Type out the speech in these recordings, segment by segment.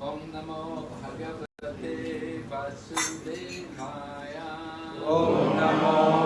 Om Namo Bhagavate Vasudevaya. Om Namo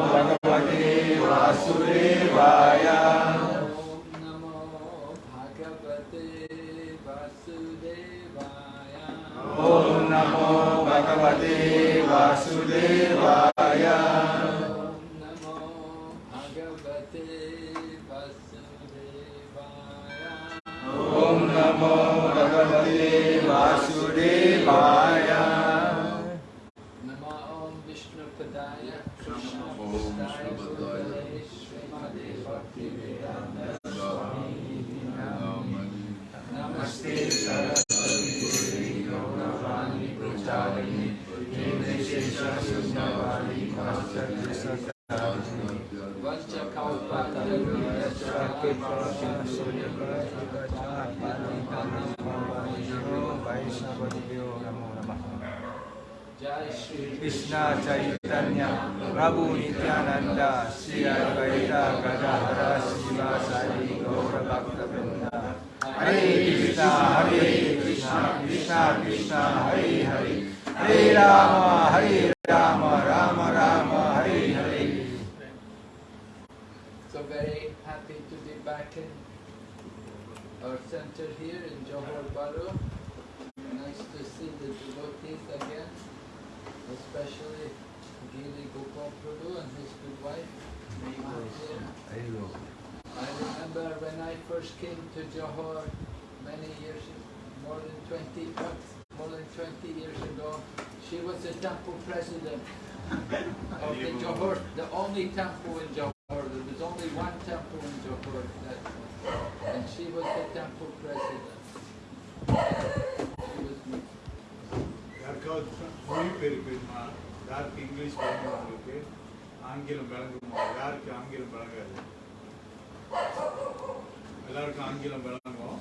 எல்லாருக்கும் ஆங்கிலம் விளங்கும்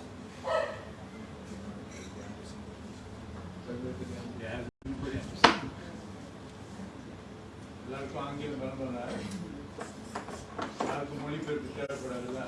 எல்லாருக்கும் ஆங்கிலம் விளங்கும்ல யாருக்கும் மொழிபெயர்ப்பு தேவைப்படாதுல்ல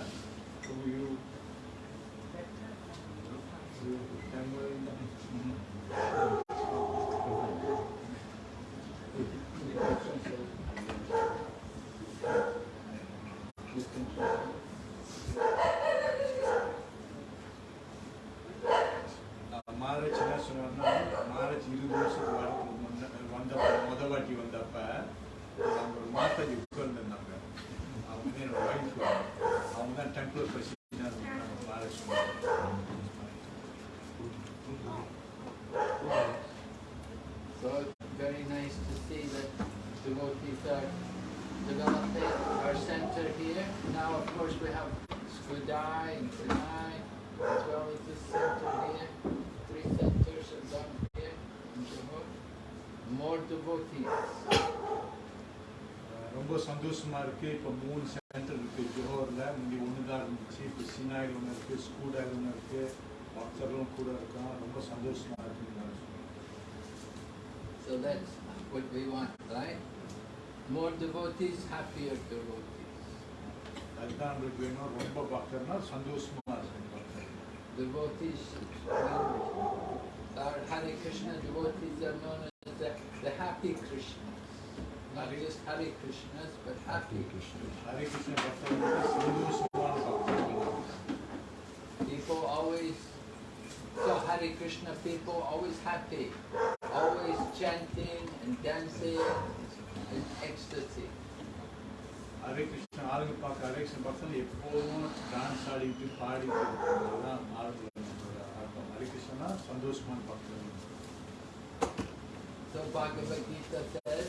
ரொம்ப சந்தோஷமா இருக்கு இப்போ மூணு சென்டர் இருக்கு ஜோஹர்ல முந்தி ஒன்று தான் இருந்துச்சு இப்போ சினாயில் ஒன்று இருக்கு ஸ்கூடாயில் ஒன்று இருக்கு பக்தர்களும் கூட இருக்கான் ரொம்ப சந்தோஷமா இருக்கு So that's what we want, right? More devotees, happier devotees. அதுதான் நம்மளுக்கு வேணும் ரொம்ப பக்தர்னா சந்தோஷமா இருக்கும் பக்தர் Devotees, our Hare Krishna devotees are known as the, the happy Krishnas. Not just Hare Krishnas, but happy Krishnas. Hare Krishna பக்தர் வந்து சந்தோஷமான பக்தர்கள் People always, so Hare Krishna people always happy, always chanting and dancing in ecstasy. Hare Krishna ஆளுங்க பார்க்க ஹரே கிருஷ்ண பக்தர்கள் எப்போதும் dance ஆடிட்டு பாடிட்டு இருக்கிறதுதான் ஆளுங்க ஆட்டம் ஹரே கிருஷ்ணனா சந்தோஷமான பக்தர்கள் So Bhagavad Gita says,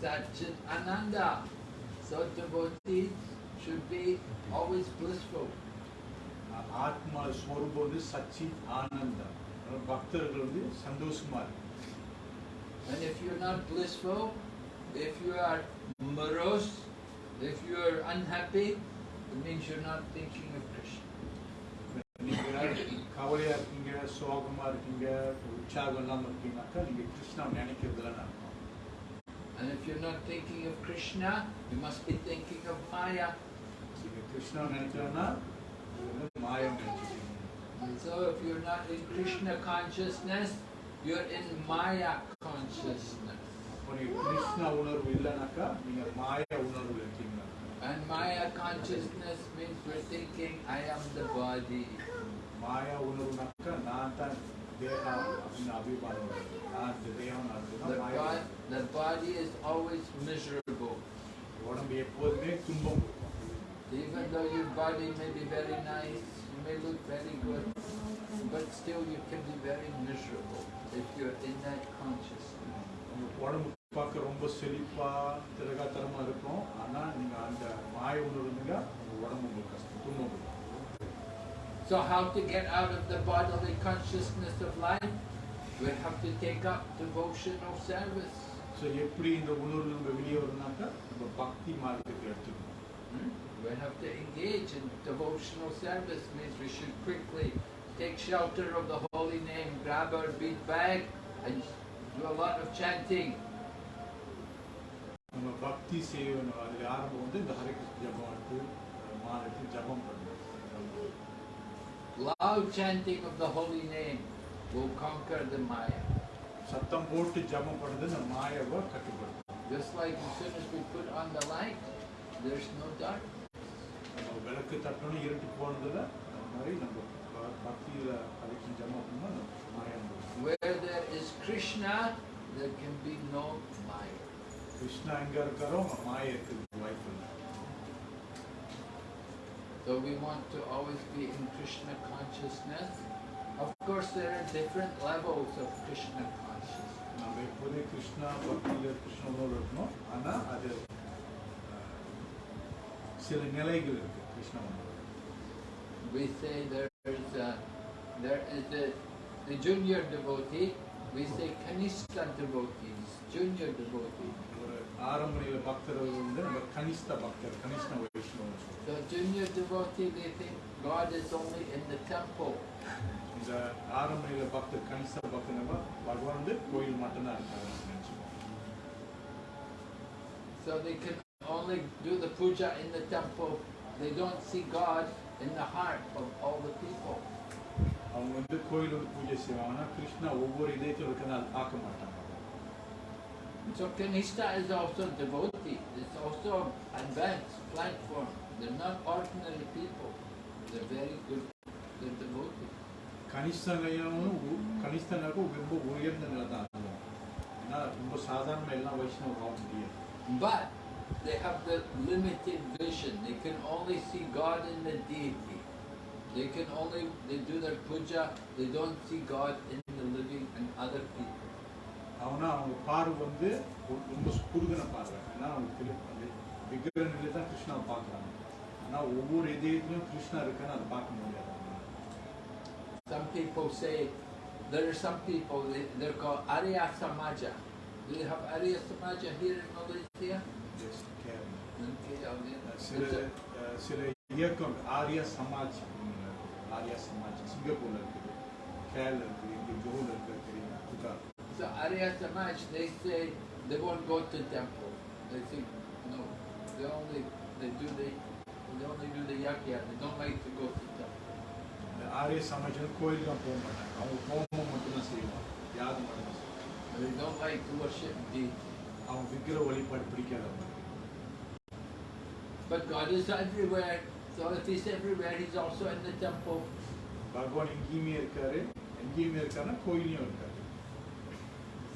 Satchit Ananda. So devotees should be always blissful. ஆ- ஆத்மா ஸ்வரூபம் வந்து சச்சித் ஆனந்தம் அதனால பக்தர்கள் வந்து சந்தோஷமா இருக்கு if you're not blissful, if you are morose, if you are unhappy, it means you're not thinking of Krishna. நீங்க கவலையா இருக்கீங்க சோகமா இருக்கீங்க உற்சாகம் இல்லாம இருக்கீங்கன்னாக்கா நீங்க கிருஷ்ணா நினைக்கிறதுல அர்த்தம் And if you're not thinking of Krishna, you must be thinking of Maya. நீங்க கிருஷ்ணா நினைக்கலன்னா நீங்க வந்து மாயம் நினைச்சிருக்கீங்க And so if you're not in Krishna consciousness, you're in Maya consciousness. அப்போ நீங்க கிருஷ்ணா உணர்வு இல்லைனாக்கா நீங்க மாய உணர்வு இருக்கீங்க And Maya consciousness means we're thinking, I am the body. மாயா உணர்வுனாக்கா நான் தான் தேகம் அப்படின்னு அபிமானம் வருது. நான் இந்த தேகம் நான் The, அதுதான் மாயா bod- the body is always miserable. உடம்பு எப்போதுமே துன்பம் கொடுக்கும் Even though your body may be very nice, you may look very good, but still you can be very miserable if you're in that consciousness. உங்க உடம்பு பார்க்க ரொம்ப செழிப்பா திரகாத்தரமா இருக்கும் ஆனா நீங்க அந்த மாய உணர்வு இருந்தீங்க உங்க உடம்பு உங்களுக்கு கஷ்டம் துன்பம் கொடுக்கும் So how to get out of the bodily consciousness of life? We have to take up devotional service. So எப்படி இந்த உணர்வு நம்ம வெளியே வரும்னாக்கா நம்ம பக்தி மார்க்கத்துக்கு எடுத்துக்கணும் Hmm? We have to engage in devotional service means we should quickly take shelter of the holy name, grab our bead bag and do a lot of chanting. நம்ம பக்தி செய்யணும் அதில் ஆரம்பம் வந்து இந்த ஹரே கிருஷ்ண ஜபம் எடுத்து மாலை எடுத்து ஜபம் பண்ணணும் Loud chanting of the holy name will conquer the Maya. சத்தம் போட்டு ஜபம் பண்ணுறது இந்த மாயாவை கட்டுப்படுத்தும் Just like as soon as we put on the light, there's no dark. நம்ம விளக்கு தட்டணும் இருட்டு போனதில் அந்த மாதிரி நம்ம ப- பக்தியில ஹரே கிருஷ்ண ஜபம் பண்ணால் அந்த மாயா முடியும் Where there is Krishna, there can be no Maya. Krishna எங்க இருக்காரோ அங்க மாயா இருக்குது So we want to always be in Krishna consciousness. Of course, there are different levels of Krishna consciousness. We say there is a, there is a, a junior devotee, we say Kanishta devotees, junior devotees. ஒரு ஆரம்ப நிலை பக்தர்கள் வந்து நம்ம கனிஷ்ட பக்தர் கனிஷ்ண வைஷ்ணவ சொல்றோம் The junior devotee, they think God is only in the temple. இந்த ஆரம்ப நிலை பக்தர் கனிஷ்ட பக்தர் நம்ம பகவான் வந்து கோயில் மட்டும்தான் இருக்காரு நினைச்சுக்கோம் So they can only do the puja in the temple. They don't see God in the heart of all the people. அவங்க வந்து கோயில் வந்து பூஜை செய்வாங்கன்னா கிருஷ்ணா ஒவ்வொரு இதயத்தில் இருக்கிறனால பார்க்க மாட்டாங்க So Kanishta is also devotee. It's also advanced platform. They're not ordinary people. They're very good. They're devotee. கனிஷ்ட நிலையம் கனிஷ்டனாக்கும் ரொம்ப உயர்ந்த நிலை தான் அதுவும் ஏன்னா ரொம்ப சாதாரண எல்லாம் வைஷ்ணவம் ஆக முடியாது But they have the limited vision. They can only see God in the deity. They can only, they do their puja, they don't see God in the living and other people. அவனா அவங்க பார்வை வந்து ரொம்ப குறுகின பார்வை ஏன்னா அவங்க விக்கிர நிலை தான் கிருஷ்ணாவை பார்க்குறாங்க ஆனால் ஒவ்வொரு இதயத்திலும் கிருஷ்ணா இருக்கான்னு அதை பார்க்க முடியாது. Some people say, there are some people, they, they're called Arya Samaja. Do you have Arya Samaja here in Malaysia? Yes. Okay, oh, yeah. சில அஹ், சில இயக்கம் ஆர்யா சமாஜ். ஆர்யா சமாஜ் சிங்கப்பூர்ல இருக்குது கேரளா இருக்குது இங்கே ஜோவில் இருக்குது தெரியும் புகா So Arya Samaj, they say they won't go to temple. They think, no, they only, they do the, they only do the yakya, they don't like to go to temple. இந்த ஆர்ய சமாஜ் வந்து கோயில் தான் போக மாட்டாங்க அவங்க ஹோமம் மட்டும்தான் செய்வாங்க யாகம் மட்டும் செய்வாங்க They don't like to worship deity. அவங்க விக்கிர வழிபாடு பிடிக்காதவங்க But God is everywhere. So if He's everywhere, He's also in the temple. பகவான் எங்கேயுமே இருக்காரு எங்கேயுமே இருக்காருன்னா கோயிலையும் இருக்காரு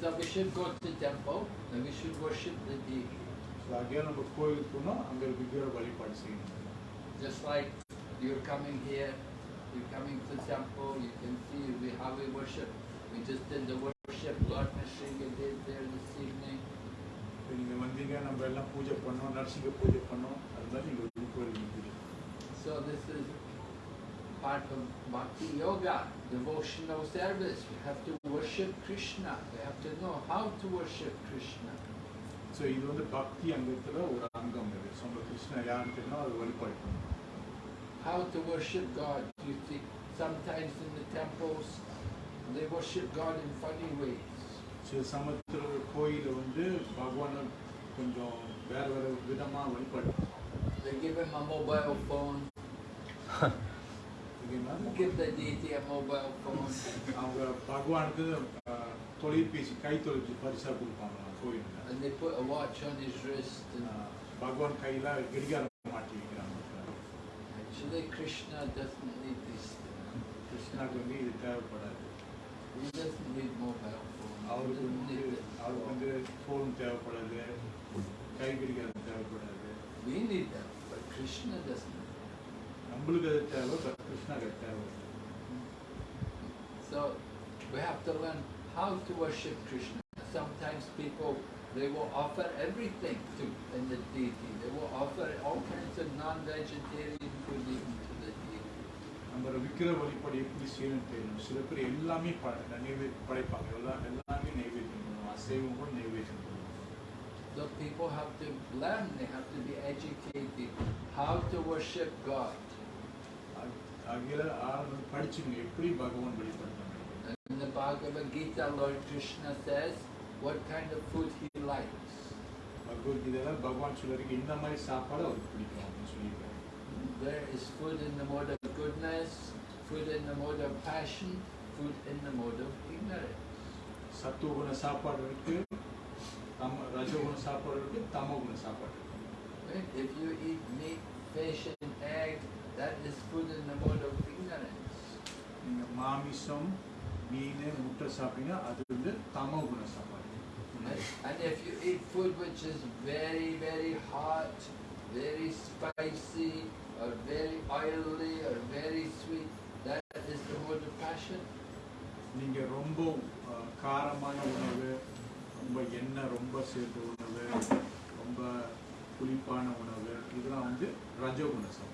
So we should go to temple and we should worship the deity. So அங்கே நம்ம கோயிலுக்கு போனோம் அங்கே விக்கிர வழிபாடு செய்யணும் Just like you're coming here, you're coming to temple, you can see we, how we worship. We just did the worship Lord Nrsinga did there this evening. இப்போ நீங்கள் வந்தீங்க நம்ம எல்லாம் பூஜை பண்ணோம் நரசிங்க பூஜை பண்ணோம் அது மாதிரி நீங்கள் வந்து கோயிலுக்கு பூஜை So this is part of bhakti yoga, devotional service. We have to worship worship Krishna. They have to know how to worship Krishna. So இது வந்து பக்தி அங்கத்தில் ஒரு அங்கம் இது ஸோ நம்ம கிருஷ்ணா யாருன்னு தெரியும் அது வழிபாடு பண்ணணும் How to worship God. You see, sometimes in the temples, they worship God in funny ways. சில சமயத்தில் கோயிலில் வந்து பகவானை கொஞ்சம் வேற வேற விதமாக வழிபாடு பண்ணுவாங்க. They give him a mobile phone. ஓகேங்களா? Give the deity a mobile phone. அவங்க பகவானுக்கு அஹ், தொலைபேசி கை தொலைச்சி பரிசாக கொடுப்பாங்க கோயிலில் And they put a watch on his wrist. And பகவான் கையில் கடிகாரம் மாட்டி வைக்கிறாங்க actually, Krishna doesn't need these things. கிருஷ்ணாவுக்கு வந்து இது தேவைப்படாது He doesn't need mobile phone. He அவருக்கு doesn't வந்து need it. அவருக்கு வந்து ஃபோன் தேவைப்படாது கை கடிகாரம் தேவைப்படாது We need that, but Krishna doesn't. நம்மளுக்கு அது தேவை but கிருஷ்ணாக்கு அது தேவை So we have to learn how to worship Krishna. Sometimes people they will offer everything to in the deity. They will offer all kinds of non-vegetarian food even to the deity. நம்ம விக்கிர வழிபாடு எப்படி செய்யணும்னு தெரியணும் சில பேர் எல்லாமே ப- நைவேத்தியம் படைப்பாங்க எல்லாம் எல்லாமே நைவேத்தியம் பண்ணுவோம் அசைவம் கூட நைவேத்தியம் பண்ணுவோம் So people have to learn. They have to be educated how to worship God. ஆகிய ஆரம்பம் படிச்சுங்க எப்படி பகவான் வழிபடுறாங்க In the Bhagavad Gita, Lord Krishna says what kind of food he likes. பகவத்கீதையில பகவான் சொல்லிருக்கு இந்த மாதிரி சாப்பாடு அவருக்கு பிடிக்கும் அப்படின்னு சொல்லியிருக்காரு There is food in the mode of goodness, food in the mode of passion, food in the mode of ignorance. சத்துவகுண சாப்பாடு இருக்கு தம ரஜகுண சாப்பாடு இருக்கு தமகுண சாப்பாடு இருக்கு Right? If you eat meat, fish, and egg, that is food in the mode of ignorance. நீங்க மாமிசம் மீன் முட்டை சாப்பிட்டீங்கன்னா அது வந்து தமகுண சாப்பாடு Right? And if you eat food which is very, very hot, very spicy, or very oily, or very sweet, that is the mode of passion. நீங்க ரொம்ப காரமான உணவு ரொம்ப எண்ணெய் ரொம்ப சேர்த்த உணவு ரொம்ப புளிப்பான உணவு இதெல்லாம் வந்து ரஜகுண சாப்பாடு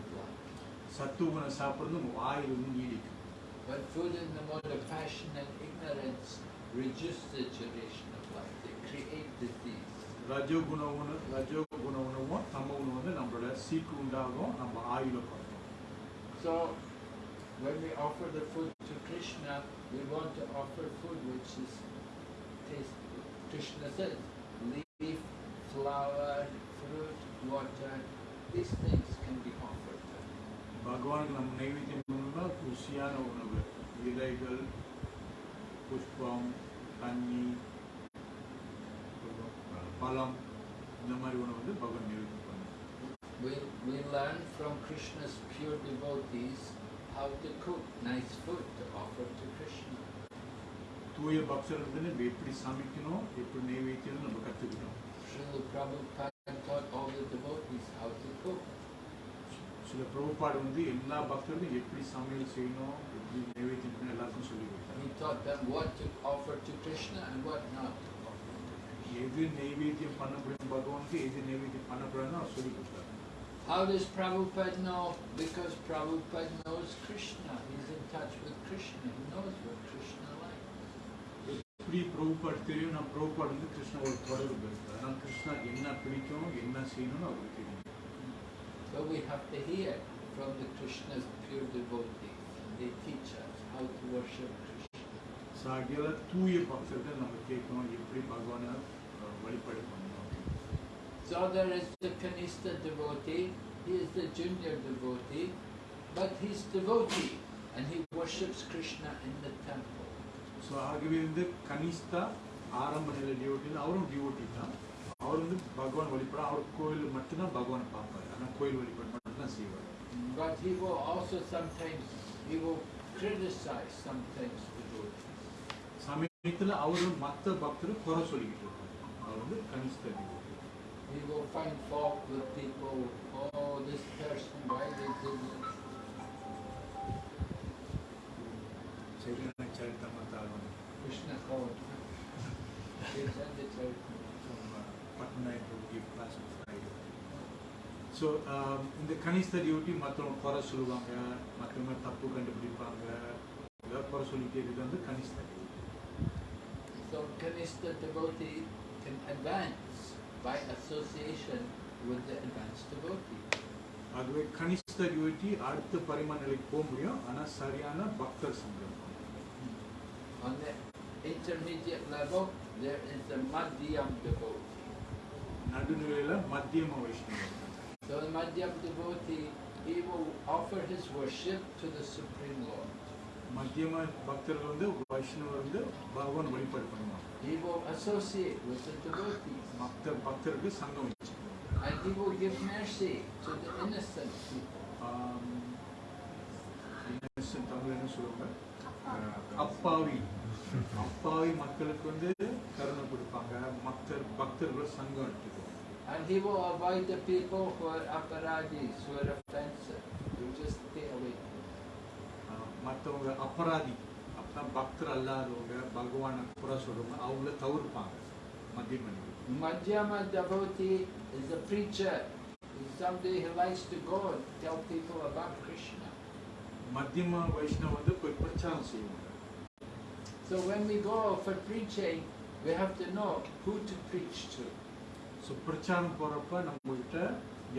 life. சத்துவ சாப்பிட்றது உங்க வாயில் வந்து நீடிக்கும் But food in the mode of passion and ignorance reduce the duration of life. They create disease. ரஜோகுண உணவு ரஜோகுண உணவும் தம உணவு வந்து நம்மளோட சீக்கு உண்டாகும் நம்ம ஆயுள குறைக்கும் So, when we offer the food to Krishna, we want to offer food which is tasty. Krishna says, leaf, flower, fruit, water, these things can be offered to him. பகவானுக்கு நம்ம நைவேத்தியம் பண்ணணும்னா ருசியான உணவு இலைகள் புஷ்பம் தண்ணி பழம் இந்த மாதிரி உணவு வந்து பகவான் நைவேத்தியம் பண்ணணும் We, we learn from Krishna's pure devotees how to cook nice food to offer to Krishna. தூய பக்தர்கள் நம்ம எப்படி சமைக்கணும் எப்படி நைவேத்தியம் நம்ம கற்றுக்கணும் Srila Prabhupada taught all the devotees how to cook. சில பிரபுபாடு வந்து எல்லா பக்தர்களும் எப்படி சமையல் செய்யணும் எப்படி நைவேத்தியம் பண்ணணும் எல்லாருக்கும் சொல்லி கொடுத்தாரு He taught them what to offer to Krishna and what not to offer to Krishna. எது நைவேத்தியம் பண்ணப்படும் பகவானுக்கு எது நைவேத்தியம் பண்ணக்கூடாதுன்னு அவர் சொல்லி கொடுத்தாரு How does Prabhupada know? Because Prabhupada knows Krishna. He's in touch with Krishna. He knows what Krishna likes. எப்படி பிரபுபாடு தெரியும் நான் பிரபுபாடு வந்து கிருஷ்ணாவோட தொடர்பு அதனால் கிருஷ்ணா என்ன பிடிக்கும் என்ன செய்யணும்னு அவருக்கு தெரியும் So we have to hear from the Krishna's pure devotees. And they teach us how to worship Krishna. சாகியால தூய பக்தர்கள் நம்ம கேட்கணும் எப்படி பகவானை அஹ், வழிபாடு பண்ணணும் So there is the Kanista devotee. He is the junior devotee. But he's devotee. And he worships Krishna in the temple. So ஆகவே வந்து கனிஷ்டா ஆரம்ப நிலை டிவோட்டி அவரும் டிவோட்டி தான் அவர் வந்து பகவான் வழிபாடு அவர் கோயில் மட்டும்தான் பகவானை பார்ப்பாரு but he will also sometimes, he will criticize sometimes the devotees. சமயத்தில் அவர் மற்ற பக்தரை He will find fault with people, oh this person, why they did this. Krishna called. Chaitanya Charitamrita. Patna so இந்த கனிஷ்ட டியூட்டி மற்றவங்க குறை சொல்லுவாங்க மற்றவங்க தப்பு கண்டுபிடிப்பாங்க ஏதாவது குறை சொல்லிட்டே இது வந்து Kanishta duty So Kanishta devotee can advance by association with the advanced devotee. அதுவே கனிஷ்ட டியூட்டி அடுத்த பரிமாண நிலைக்கு போக முடியும் ஆனால் சரியான பக்தர் சங்கம் On the intermediate level, there is the Madhyam devotee. நடுநிலையில மத்தியம வைஷ்ணவம் So the Madhyam devotee, he will offer his worship to the Supreme Lord. மத்தியம பக்தர்கள் வந்து வைஷ்ணவர் வந்து பகவான் வழிபாடு பண்ணுவாங்க He will associate with the devotees. மற்ற பக்தருக்கு சங்கம் வச்சுக்கணும் And he will give mercy to the innocent people. ஆம், innocent தமிழ் என்ன சொல்லுவாங்க அப்பாவி அப்பாவி மக்களுக்கு வந்து கருணை கொடுப்பாங்க மற்ற பக்தர்கள் சங்கம் எடுத்துக்குவாங்க And he will avoid the people who are aparadis, who are offensive. He will just stay away. அஹ், மற்றவங்க அபராதி அப்படின்னா பக்தர் அல்லாதவங்க பகவானை குறை சொல்றவங்க அவங்கள தவிர்ப்பாங்க மத்திய மனிதர்கள் Madhyama devotee is a preacher. He's somebody who likes to go and tell people about Krishna. மத்தியம வைஷ்ணவ வந்து போய் பிரச்சாரம் செய்வாங்க So when we go for preaching, we have to know who to preach to. So பிரச்சாரம் போறப்ப நம்ம கிட்ட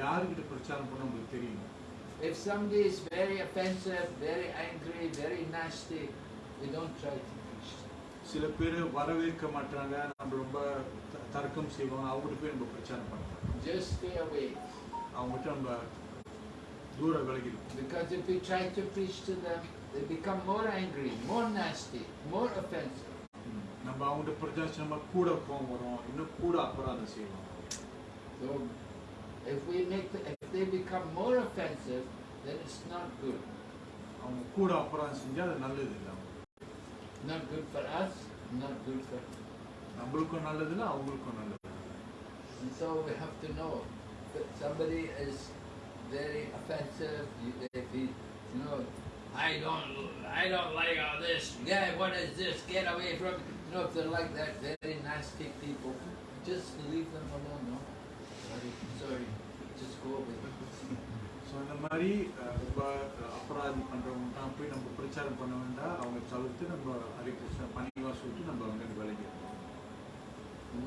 யாருக்கிட்ட பிரச்சாரம் பண்ண நம்மளுக்கு தெரியும் If somebody is very offensive, very angry, very nasty, we don't try to preach. சில பேர் வரவேற்க மாட்டாங்க நம்ம ரொம்ப தர்க்கம் செய்வாங்க அவங்ககிட்ட போய் நம்ம பிரச்சாரம் பண்ணலாம் Just stay away. அவங்ககிட்ட நம்ம தூர விலகிடும் Because if we try to preach to them, they become more angry, more nasty, more offensive. நம்ம அவங்ககிட்ட பிரச்சாரம் நம்ம கூட கோவம் வரும் இன்னும் கூட அபராதம் செய்வாங்க So if we make the, if they become more offensive, then it's not good. அவங்க கூட அபராதம் செஞ்சா அது நல்லது இல்லை Not good for us, not good for நம்மளுக்கும் நல்லது இல்லை அவங்களுக்கும் நல்லது இல்ல. And so we have to know that somebody is very offensive. You, if he, you know, I don't, I don't like all this. Yeah, what is this? Get away from. You know, if they're like that, very nasty people, just leave them alone. No, so அந்த மாதிரி அஹ், ரொம்ப அஹ், அபராதி பண்றவங்க தான் போய் நம்ம பிரச்சாரம் பண்ண வேண்டாம் அவங்க தவிர்த்து நம்ம ஹரி கிருஷ்ண பணிவா சொல்லிட்டு நம்ம வந்து விலகிடுவோம்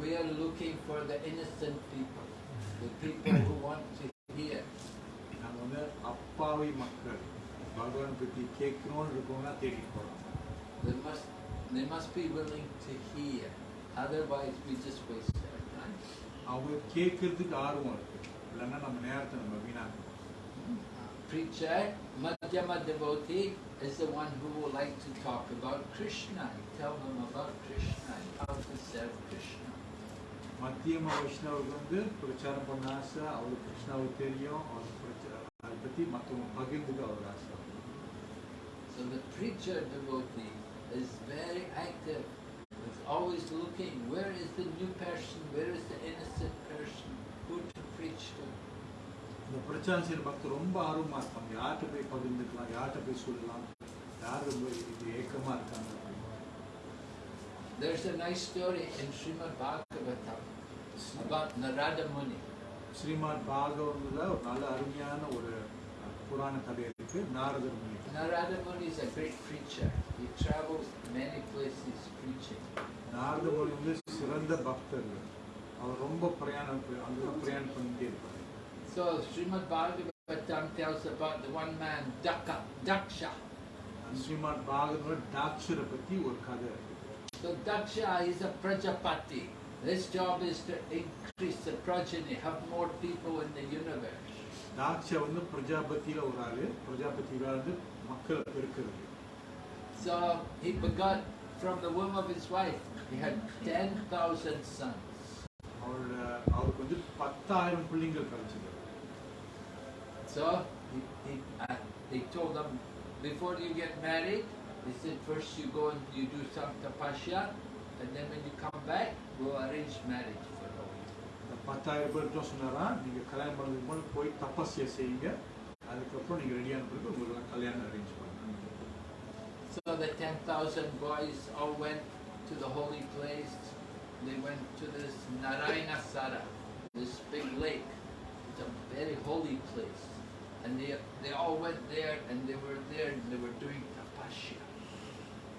We are looking for the innocent people, the people who want to hear. நாங்கள் வந்து அப்பாவி மக்கள் பகவான் பற்றி கேட்கணும்னு இருக்கவங்க தேடிட்டு போகிறோம் They must, they must be willing to hear. Otherwise, we just waste our time. அவங்க கேட்கறதுக்கு ஆர்வம் இருக்கு இல்லைன்னா நம்ம நேரத்தை நம்ம வீணாக்கணும் Preacher, Madhyama devotee, is the one who will like to talk about Krishna. Tell them about Krishna and how to serve Krishna. மத்தியம வைஷ்ணவருக்கு வந்து பிரச்சாரம் பண்ண ஆசை அவருக்கு கிருஷ்ணாவுக்கு தெரியும் அவர் பிரச்சா- அதை பற்றி மற்றவங்க பகிர்ந்துக்க அவர் ஆசை So the preacher devotee is very active. Is always looking, where is the new person? Where is the innocent person? Who to preach to? இந்த பிரச்சாரம் செய்கிற பக்தர் ரொம்ப ஆர்வமாக இருப்பாங்க யார்கிட்ட போய் பகிர்ந்துக்கலாம் யார்கிட்ட போய் சொல்லலாம் யார் ரொம்ப இது ஏக்கமாக இருக்காங்க அப்படின்னு. There's a nice story in Srimad Bhagavatam about Narada Muni. ஸ்ரீமான் பாகவத்தில் ஒரு நல்ல அருமையான ஒரு அஹ், புராண கதை இருக்கு நாரதர் முனி Narada Muni is a great preacher. He travels many places preaching. Narada முனி வந்து சிறந்த பக்தர் அவர் ரொம்ப பிரயாணம் அங்கே பிரயாணம் பண்ணிட்டே இருப்பார் So Srimad Bhagavatam tells about the one man, Daka, Daksha. ஸ்ரீமான் பாகவதோட டாக்ஷரை பற்றி ஒரு கதை இருக்கு So Daksha is a Prajapati. His job is to increase the progeny, have more people in the universe. Daksha வந்து பிரஜாபதியில ஒரு ஆளு பிரஜாபதியில வந்து மக்களை பெருக்கிறது So he begot from the womb of his wife. He had 10,000 sons. அவரோட அவருக்கு வந்து பத்தாயிரம் பிள்ளைங்கள் கிடைச்சது So he, he, uh, he told them, before you get married, he said, first you go and you do some tapasya, and then when you come back, we'll arrange marriage for all. இந்த பத்தாயிரம் பேர்கிட்ட சொன்னாரா நீங்கள் கல்யாணம் பண்ணதுக்கு முன்னாடி போய் தப்பஸ்யை செய்யுங்க அதுக்கப்புறம் நீங்கள் ரெடியான பிறகு உங்களுக்கு கல்யாணம் அரேஞ்ச் பண்ணுங்க So the 10,000 boys all went to the holy place. They went to this Narayana Sara, this big lake. It's a very holy place. And they, they all went there and they were there and they were doing tapasya.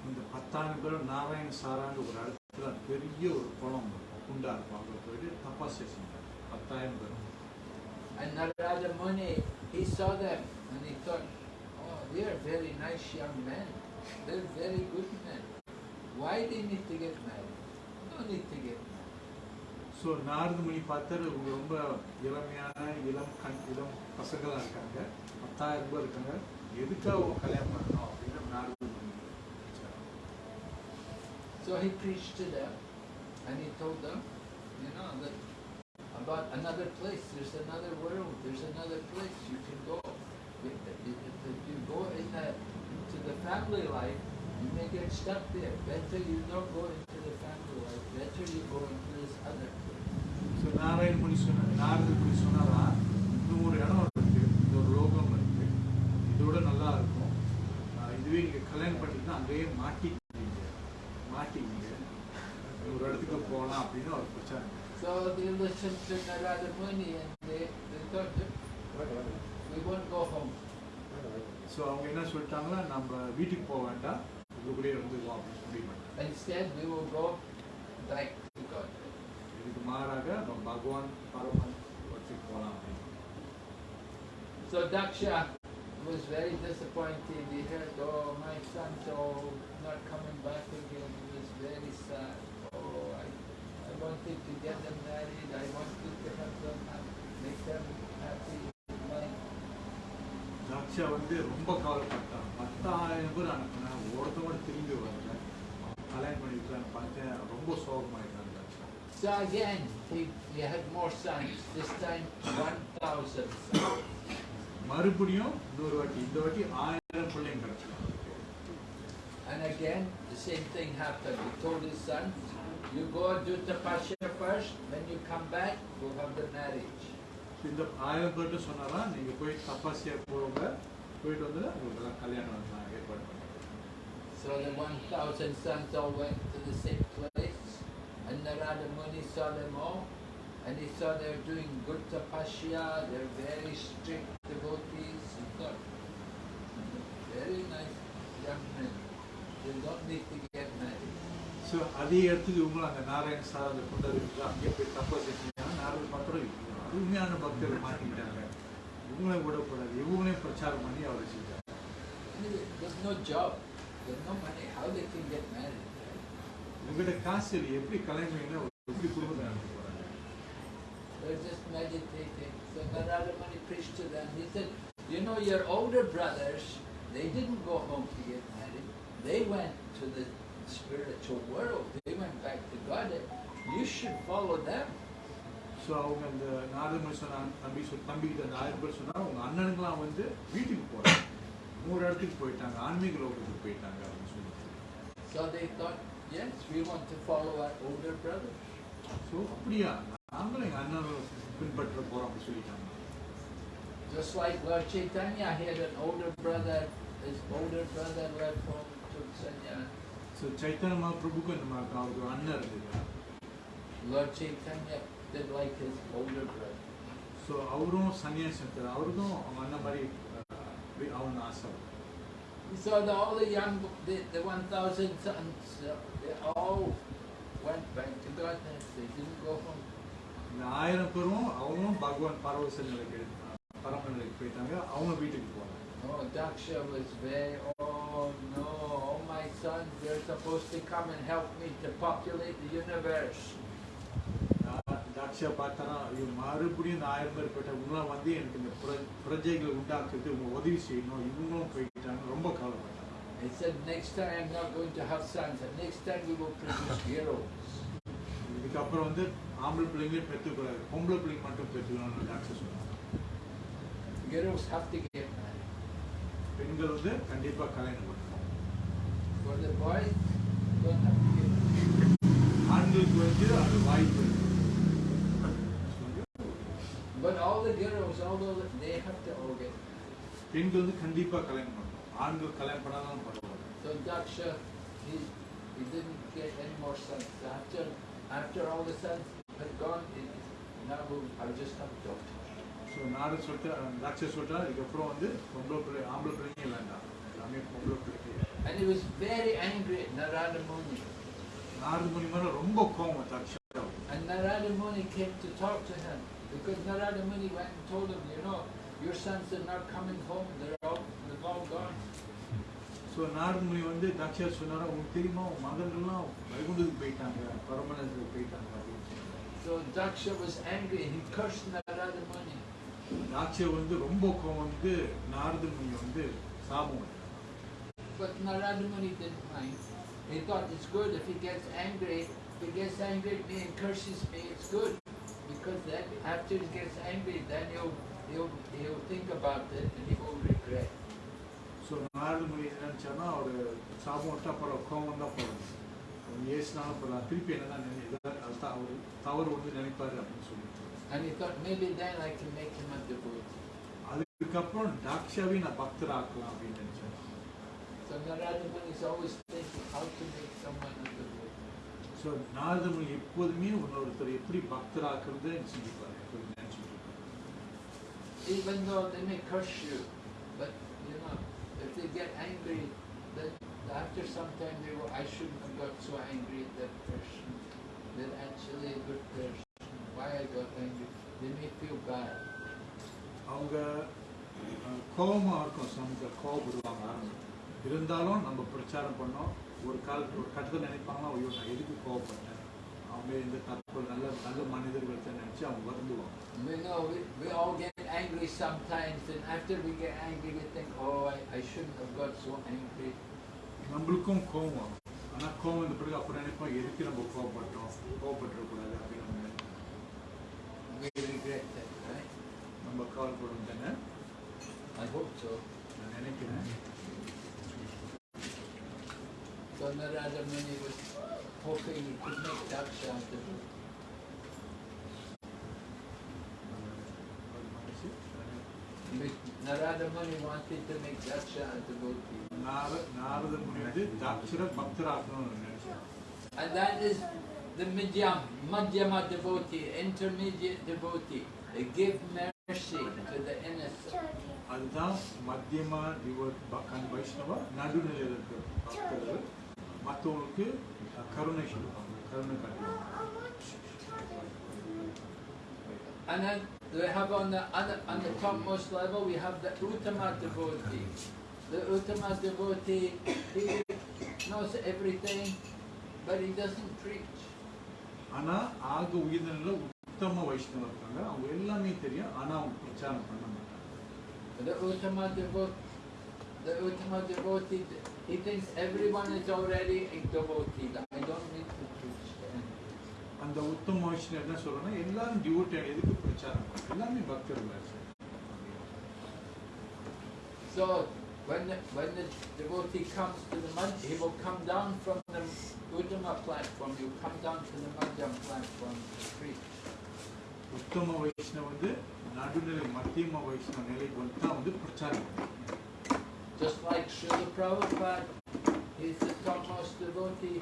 இந்த பத்தாயிரம் பேரும் நாராயண சாராங்க ஒரு இடத்துல பெரிய ஒரு குளம் இருக்கும் குண்டா இருக்கும் அங்கே போயிட்டு தப்பாசியை செஞ்சாங்க பத்தாயிரம் பேரும் And Narada Muni, he saw them and he thought, oh, they are very nice young men. They're very good men. Why they need to get married? No need to get married. So நாரது மணி பார்த்தாரு இவங்க ரொம்ப இளமையான இளம் கண் இளம் பசங்களாக இருக்காங்க பத்தாயிரம் பேர் இருக்காங்க எதுக்காக அவங்க கல்யாணம் பண்ணணும் அப்படின்னு நாரது மணி நினைச்சாரு. So he preached to them and he told them, you know, that about another place, there's another world, there's another place you can go. If, if, if you go in the, into the family life, you may get stuck there. Better you don't go into the family life, better you go into this other place. So Narayana மணி சொன்ன நாரத மணி சொன்னாரா இன்னும் ஒரு இடம் இருக்கு. இந்த ஒரு லோகம் இருக்கு. இதோட நல்லா இருக்கும். இதுவே நீங்க கல்யாணம் பண்ணிட்டீங்கன்னா அங்கேயே மாட்டிக்கிங்க மாட்டிக்கிங்க ஒரு இடத்துக்கு போகலாம் அப்படின்னு அவர் பிரச்சாரம் So they listened to Narada Muni and they, they thought, we won't go home. So அவங்க என்ன சொல்லிட்டாங்கன்னா நம்ம வீட்டுக்கு போக வேண்டாம். உங்களுக்குள்ளேயே இருந்துக்குவோம் அப்படின்னு முடிவு பண்ணிட்டாங்க Instead, we will go back to God. இதுக்கு மாறாக நம்ம பகவான் பரமன் வச்சுக்கு போகலாம் அப்படின்னு So Daksha was very disappointed. He heard, oh, my son's all not coming back again. He was very sad. Oh, I, I wanted to get them married. I wanted to have them, happy, make them happy in life. தாட்சா வந்து ரொம்ப கவலைப்பட்டான் பத்தாயிரம் பேர் அனுப்புனா ஒருத்தவங்க திரும்பி வரல கல்யாணம் பண்ணி வைக்கலான்னு பார்த்தேன் ரொம்ப சோகமாயிட்டான் தாட்சா So again, he, he had more sons. This time, 1,000 sons. மறுபடியும் இன்னொரு வாட்டி இந்த வாட்டி ஆயிரம் பிள்ளைங்க கிடைச்சிடும் And again, the same thing happened. He told his sons, you go do tapasya first. When you come back, we'll have the marriage. இந்த ஆயிரம் பேர்கிட்ட சொன்னாரா நீங்க போய் தப்பாசியா போங்க போயிட்டு வந்து உங்களுக்கு எல்லாம் கல்யாணம் நான் ஏற்பாடு பண்ணேன் So the 1,000 sons all went to the same place, and Narada Muni saw them all, and he saw they're doing good tapasya, they're very strict devotees. He thought, very nice young men, they don't need to get married. So அதே இடத்துக்கு இவங்களும் அந்த Narayana sir அந்த கொண்டு இருக்கு அங்கேயே போய் தப்பாசி செஞ்சாங்க நாரது பத்திரம் அது உண்மையான பக்தர்கள் மாட்டிக்கிட்டாங்க இவங்களையும் விடக்கூடாது இவங்களையும் பிரச்சாரம் பண்ணி அவரை செஞ்சாங்க Anyway, There's no job, there's no money, how they can get married? right? உங்ககிட்ட காசு இல்லை எப்படி கல்யாணம் பண்ணினா எப்படி குடும்பத்தை நடத்த போறாங்க They're just meditating. So Narada Muni preached to them. He said, you know, your older brothers, they didn't go home to get married. They went to the spiritual world. They went back to God. You should follow them. So அவங்க அந்த நாரதமணி சொன்ன தம்பி சொல் தம்பிக்கிட்ட அந்த ஆயிரம் பேர் சொன்னா உங்க அண்ணனுங்களாம் வந்து வீட்டுக்கு போறாங்க நூறு இடத்துக்கு போயிட்டாங்க ஆன்மீக லோகத்துக்கு போயிட்டாங்க அப்படின்னு சொல்லிட்டு So they thought, yes, we want to follow our older brothers. So அப்படியா நாங்களும் எங்க அண்ணனை பின்பற்ற போறோம் அப்படின்னு சொல்லிட்டாங்க Just like Lord Chaitanya had an older brother, his older brother left home, took sannyas. So Chaitanya மகாபிரபுக்கு இந்த மாதிரி அவருக்கு ஒரு அண்ணன் இருந்தது Lord Chaitanya did like his older brother. So அவரும் சன்னியாசி எடுத்தார் அவருக்கும் அவங்க அண்ணன் மாதிரி அஹ், அவன் ஆசை So the, all the young, the, the 1,000 sons, uh, they all went back to Godhead. They didn't go home. இந்த ஆயிரம் பேரும் அவங்களும் பகவான் பரவச நிலைக்கு பரம நிலைக்கு போயிட்டாங்க அவங்க வீட்டுக்கு போனாங்க Oh, Daksha was very, oh no, all my sons, they're supposed to come and help me to populate the universe. தா- தாட்சியா பார்த்தானா ஐயோ மறுபடியும் இந்த ஆயிரம் பேர் போயிட்டா இவங்களாம் வந்து எனக்கு இந்த புர- பிரஜைகளை உண்டாக்குறது இவங்க உதவி செய்யணும். இவங்களும் போயிட்டாங்க. ரொம்ப கவலைப்பட்டாங்க. He said, next time I'm not going to have sons, and next time we will produce heroes. இதுக்கப்புறம் வந்து ஆம்பளை பிள்ளைங்களே பெற்றுக்கூடாது பொம்பளை பிள்ளைங்க மட்டும் பெற்றுக்கணும்னு டாக்டர் சொன்னாங்க. Heroes have to get married. பெண்கள் வந்து கண்டிப்பா கல்யாணம் பண்ணணும். For the boys, don't have to get married. ஆண்களுக்கு வந்து அது வாய்ப்பு இருக்கு. But all the girls, although they have to all get. பெண்கள் வந்து கண்டிப்பா கல்யாணம் பண்ணணும் ஆண்கள் கல்யாணம் பண்ணாதான் பரவாயில்ல So Daksha, he, he didn't get any more sons. After, after all the sons had gone, he, now I'll just have daughters. So நாடு சொல்லிட்டு டாக்டர் சொல்லிட்டா இதுக்கப்புறம் வந்து பொம்பளை பிள்ளை ஆம்பளை பிள்ளைங்க இல்லைண்டா எல்லாமே பொம்பளை பிள்ளைங்க And he was very angry at Narada Muni. Narada முனி மேல ரொம்ப கோவம் தாட்சா And Narada Muni came to talk to him because Narada Muni went and told him, you know, your sons are not coming home, they're all, they've all gone. So நாரத முனி வந்து தாட்சியா சொன்னாரா உங்களுக்கு தெரியுமா உன் மகன்கள்லாம் வைகுண்டத்துக்கு போயிட்டாங்க பரமனத்துக்கு போயிட்டாங்க அப்படின்னு So Daksha was angry, he cursed Narada Muni. தாட்சியா வந்து ரொம்ப கோவம் வந்து நாரத முனி வந்து சாபம் விட்டார். But Narada Muni didn't mind. He thought it's good if he gets angry. If he gets angry at me and curses me, it's good. Because then after he gets angry, then he'll, he'll, he'll think about it and he will regret. So நாரத முனி என்ன நினைச்சாருன்னா அவர் சாபம் விட்டா பரவாயில்ல கோவம் தான் போகணும் அவர் ஏசினாலும் பரவாயில்ல திருப்பி என்ன நினை அதுதான் அவர் தவறு வந்து நினைப்பாரு அப்படின்னு சொல்லிட்டு And he thought maybe then I can make him a devotee. அதுக்கப்புறம் டாக்ஷாவை நான் பக்தர் ஆக்கலாம் அப்படின்னு நினைச்சேன் So Narada Muni is always thinking how to make someone a devotee. so Narada முனி எப்போதுமே இன்னொருத்தர் எப்படி பக்தர் ஆக்குறது சிந்திப்பாரு எப்போதும் நினைச்சிட்டு இருப்பாரு. Even though they may curse you, but you know, if they get angry, then after some time they will, I shouldn't have got so angry at that person. They're actually a good person. Why I got angry? They may feel bad. அவங்க கோவமா இருக்கும் சமூக கோவப்படுவாங்க ஆரம்பம் இருந்தாலும் நம்ம பிரச்சாரம் பண்ணோம் ஒரு காலத்து ஒரு கட்டத்தில் நினைப்பாங்க ஐயோ நான் எதுக்கு கோவப்பட்டேன்? அவங்க இந்த தப்பு நல்ல நல்ல மனிதர்கள் நினைச்சு அவங்க வருந்துவாங்க. We know we, we all get angry sometimes, and after we get angry, we think, oh, I, I shouldn't have got so angry. நம்மளுக்கும் கோவம் வரும். ஆனா கோவம் வந்த பிறகு அப்புறம் நினைப்போம் எதுக்கு நம்ம கோவப்பட்டோம்? கோவப்பட்டுறக்கூடாது அப்படின்னு நம்ம? நம்ம கவலைப்படும் தானே I hope so. நான் நினைக்கிறேன். So Narada Muni was hoping he could make Daksha a devotee. Narada Muni wanted to make Daksha a devotee. நார நாரத முனி வந்து தாட்சர பக்தர் ஆக்கணும்னு நினைச்சேன் And that is the Madhyam, Madhyama devotee, intermediate devotee. They give mercy to the innocent. அதுதான் மத்தியமா டிவோட் கண் வைஷ்ணவ நடுநிலையில் இருக்கிற பக்தர்கள் மற்றவங்களுக்கு கருணை கொடுப்பாங்க கருணை காட்டுவாங்க And then we have on the, on the, on the topmost level, we have the Uttama devotee. The Uttama devotee, he knows everything, but he doesn't preach. ஆனா ஆக உயர்ந்த நிலையில உத்தம வைஷ்ணவ இருக்காங்க அவங்க எல்லாமே தெரியும் ஆனா அவங்க பிரச்சாரம் பண்ண மாட்டாங்க The Uttama devotee, the Uttama devotee, he thinks everyone is already a devotee. I don't need to preach அந்த உத்தம மனுஷன் என்ன சொல்றோம்னா எல்லாரும் டிவோட் எதுக்கு பிரச்சாரம் are பக்தர்கள் So when the, when the devotee comes to the Madhya, he will come down from the Uttama platform, he will come down to the Madhyam platform to preach. Uttama Vaishnava Nadu nele மத்தியம வைஷ்ணவ நிலைக்கு வந்து தான் வந்து பிரச்சாரம் பண்ணுவாங்க Just like Srila Prabhupada, he's the topmost devotee.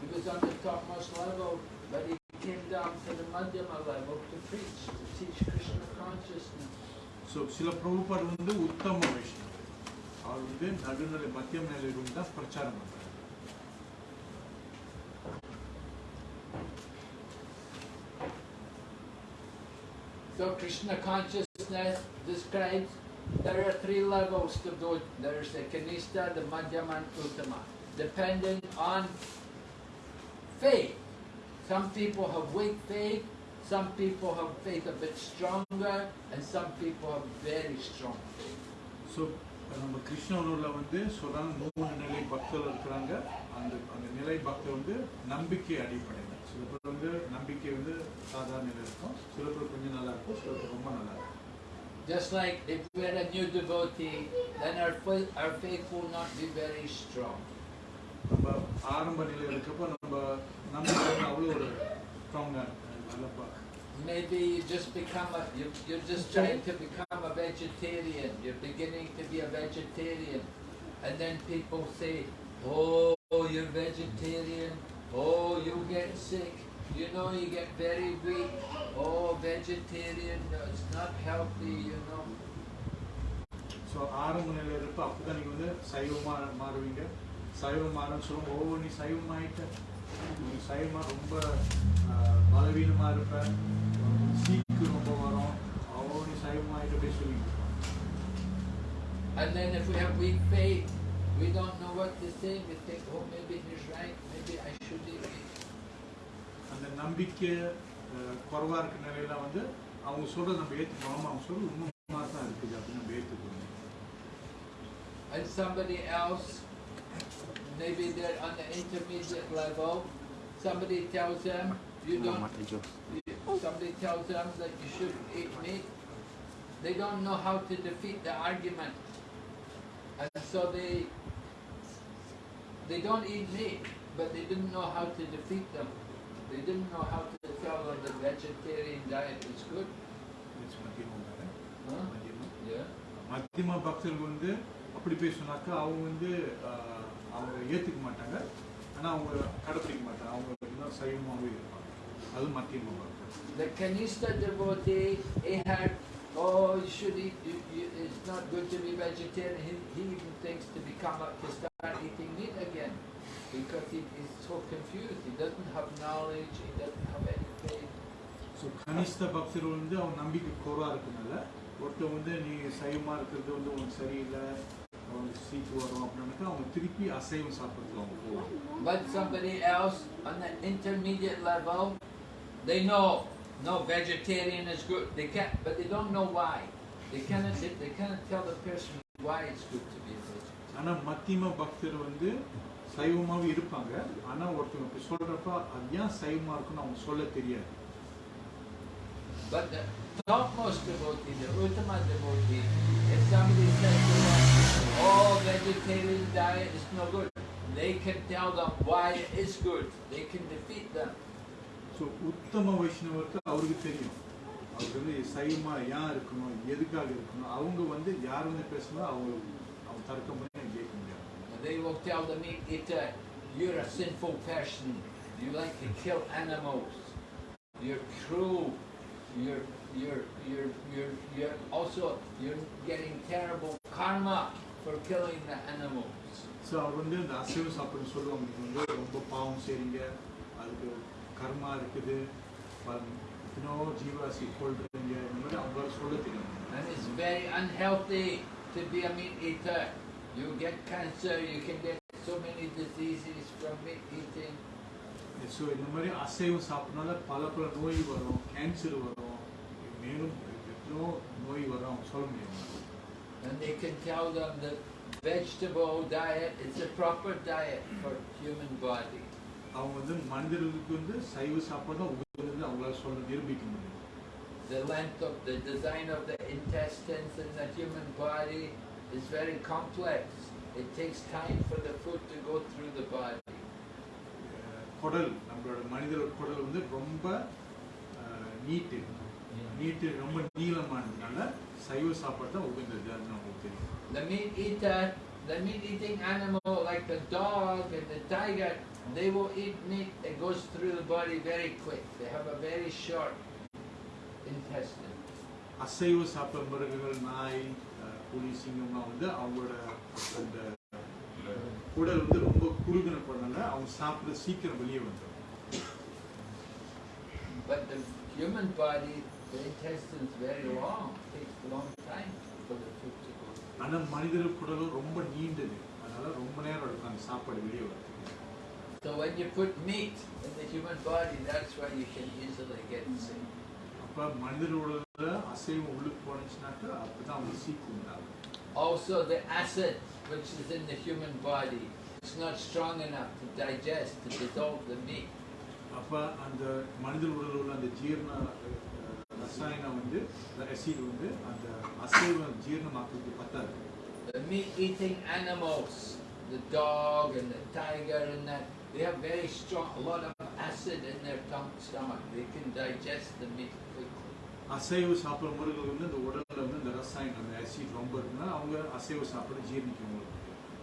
He was on the topmost level, but he came down to the Madhyama level to preach, to teach Krishna consciousness. So சில பிரபுபாடு வந்து உத்தம வைஷ்ணவ அவர் வந்து நடுநிலை மத்தியம நிலையில் வந்து தான் பிரச்சாரம் பண்றாரு So Krishna consciousness describes there are three levels to Buddha. There is the Kanista, the Madhyama, and Uttama, depending on faith. Some people have weak faith, some people have faith a bit stronger, and some people have very strong faith. So, நம்ம கிருஷ்ணனூரில் வந்து சொல்றாங்க மூணு நிலை பக்தர்கள் இருக்கிறாங்க அந்த அந்த நிலை பக்தர் வந்து நம்பிக்கை அடிப்படையில் சில பேர் வந்து நம்பிக்கை வந்து சாதாரண நிலை இருக்கும் சில பேர் கொஞ்சம் நல்லா இருக்கும் சில பேர் ரொம்ப நல்லா இருக்கும் Just like if we're a new devotee, then our faith, our faith will not be very strong. நம்ம ஆரம்ப நிலையில் இருக்கப்போ நம்ம நம்பிக்கை வந்து அவ்வளோ ஒரு ஸ்ட்ராங்காக Nallappa Maybe you just become a, you, you're just trying to become a vegetarian. You're beginning to be a vegetarian. And then people say, oh, you're vegetarian. Oh, you get sick. You know, you get very weak. Oh, vegetarian, no, it's not healthy, you know. So ஆரம்ப நிலையில் இருப்போ அப்போ தான் நீங்கள் வந்து சைவமாக மாறுவீங்க சைவம் மாறன்னு சொல்லுவோம் ஓ நீ சைவம் ஆகிட்ட நீ சைவமாக ரொம்ப பலவீனமாக இருப்ப சீக்கு ரொம்ப வரும் ஓ நீ சைவம் ஆகிட்ட அப்படி சொல்லிட்டு இருப்பாங்க. And then if we have weak faith, we don't know what to say. We think, நம்பிக்கை குறவாக இருக்க நிலையில வந்து அவங்க சொல்கிறத நம்ம ஏற்றுக்கணும் அவங்க சொல்கிறது உண்மை தான் இருக்குது அப்படின்னு நம்ம ஏற்றுக்கணும் And somebody else, maybe they're on the intermediate level, somebody tells them you don't. you- Somebody tells them that you should eat meat. They don't know how to defeat the argument, and so they they don't eat meat, but they didn't know how to defeat them. They didn't know how to tell that the vegetarian diet is good. It's Yeah. மத்தியமா பக்தர்கள் வந்து அப்படி பேசினாக்கா அவங்க வந்து அவங்க ஏற்றுக்க மாட்டாங்க ஆனால் அவங்க கடைப்பிடிக்க மாட்டாங்க அவங்க எல்லாம் சைவமாகவே இருப்பாங்க அது மத்தியமா பக்தர்கள் The Kanishta devotee, he had, oh, you should eat, you, you, it's not good to be vegetarian. He, he even thinks to become a, to start eating meat again because he is so confused. He doesn't have knowledge, he doesn't have any faith. So கனிஷ்ட பக்தர்கள் வந்து அவங்க நம்பிக்கை குறவாக இருக்கனால ஒருத்தர் வந்து நீ சைவமாக இருக்கிறது வந்து உனக்கு சரியில்லை அவனுக்கு சீக்கு வரும் அப்படின்னாக்கா அவங்க திருப்பி அசைவம் சாப்பிட்றதுக்கு அவங்க போவாங்க But somebody else on the intermediate level, they know, no, vegetarian is good. They can't, but they don't know why. They cannot, they, they cannot tell the person why it's good to be a vegetarian. ஆனால் மத்தியம பக்தர் வந்து சைவமாகவே இருப்பாங்க ஆனால் ஒருத்தவங்க இப்படி சொல்கிறப்ப அது ஏன் சைவமாக இருக்குன்னு அவங்க சொல்ல தெரியாது But the topmost devotee, the Uttama devotee, if somebody says to them, oh, vegetarian diet is no good, they can tell them why it is good. They can defeat them. So உத்தம வைஷ்ணவருக்கு அவருக்கு தெரியும் அவருக்கு வந்து சைவமா ஏன் இருக்கணும் எதுக்காக இருக்கணும் அவங்க வந்து யார் வந்து பேசணும் அவங்க அவங்க தர்க்கம் பண்ணி கேட்க முடியாது And they will tell the meat eater, you're a sinful person. You like to kill animals. You're cruel. You're, you're, you're, you're, you're also, you're getting terrible karma for killing the animals. So அவர் வந்து இந்த அசைவ சாப்பிடுன்னு சொல்லுவாங்க நீங்க வந்து ரொம்ப பாவம் செய்றீங்க அதுக்கு கர்மா இருக்குது இன்னும் ஜீவாசி கொள்றீங்க இந்த மாதிரி அவங்களால சொல்ல தெரியும் And it's very unhealthy to be a meat eater. You get cancer, you can get so many diseases from meat eating. So இந்த மாதிரி அசைவம் சாப்பிட்றதுனால பல பல நோய் வரும் கேன்சர் வரும் மேலும் எத்தனோ நோய் வரும் அவங்க சொல்ல முடியும் And they can tell them that vegetable diet is the proper diet for human body. அவங்க வந்து மனிதர்களுக்கு வந்து சைவ சாப்பாடு தான் உகந்தது அவங்களால சொல்ல நிரூபிக்க முடியும் The length of the design of the intestines in the human body is very complex. It takes time for the food to go through the body. அஹ் குடல் நம்மளோட மனிதரோட குடல் வந்து ரொம்ப நீட்டு நீட்டு ரொம்ப நீளமானதுனால சைவ சாப்பாடு தான் உகந்தது அது நமக்கு தெரியும் The meat eater, the meat eating animal like the dog and the tiger, they will eat meat that goes through the body very quick. They have a very short intestine. அசைவ சாப்பிட்ற மிருகங்கள் நாய் அஹ் புலி சிங்கம்லாம் வந்து அவங்களோட அந்த குடல் வந்து ரொம்ப குறுகின குடல்னால அவங்க சாப்பிட்ற சீக்கிரம் வெளியே வந்துடும் But the human body, the intestine's very long. Takes a long time for the food to go. ஆனால் மனிதர் குடலும் ரொம்ப நீண்டது அதனால ரொம்ப நேரம் எடுக்கும் அந்த சாப்பாடு வெளியே வரதுக்கு So when you put meat in the human body, that's why you can easily get sick. அப்போ மனிதரோட அசைவம் உள்ளுக்கு போனுச்சுனாக்கா அப்போ தான் அவங்க சீக்கு உண்டாகும் Also, the acid which is in the human body is not strong enough to digest, to dissolve the meat. அப்போ அந்த மனித உடலில் உள்ள அந்த ஜீரண அஹ், ரசாயனம் வந்து அசிட் வந்து அந்த அசைவம் ஜீரணமாக்குறது பத்தாது The meat-eating animals, the dog and the tiger and that, they have very strong, a lot of acid in their tongue, stomach. They can digest the meat quickly. அசைவ சாப்பிட்றவங்களுக்கு வந்து இந்த உடல்ல வந்து இந்த ரசாயனம் அந்த ஆசிட் ரொம்ப இருக்குன்னா அவங்க அசைவ சாப்பிட ஜீரணிக்க முடியும்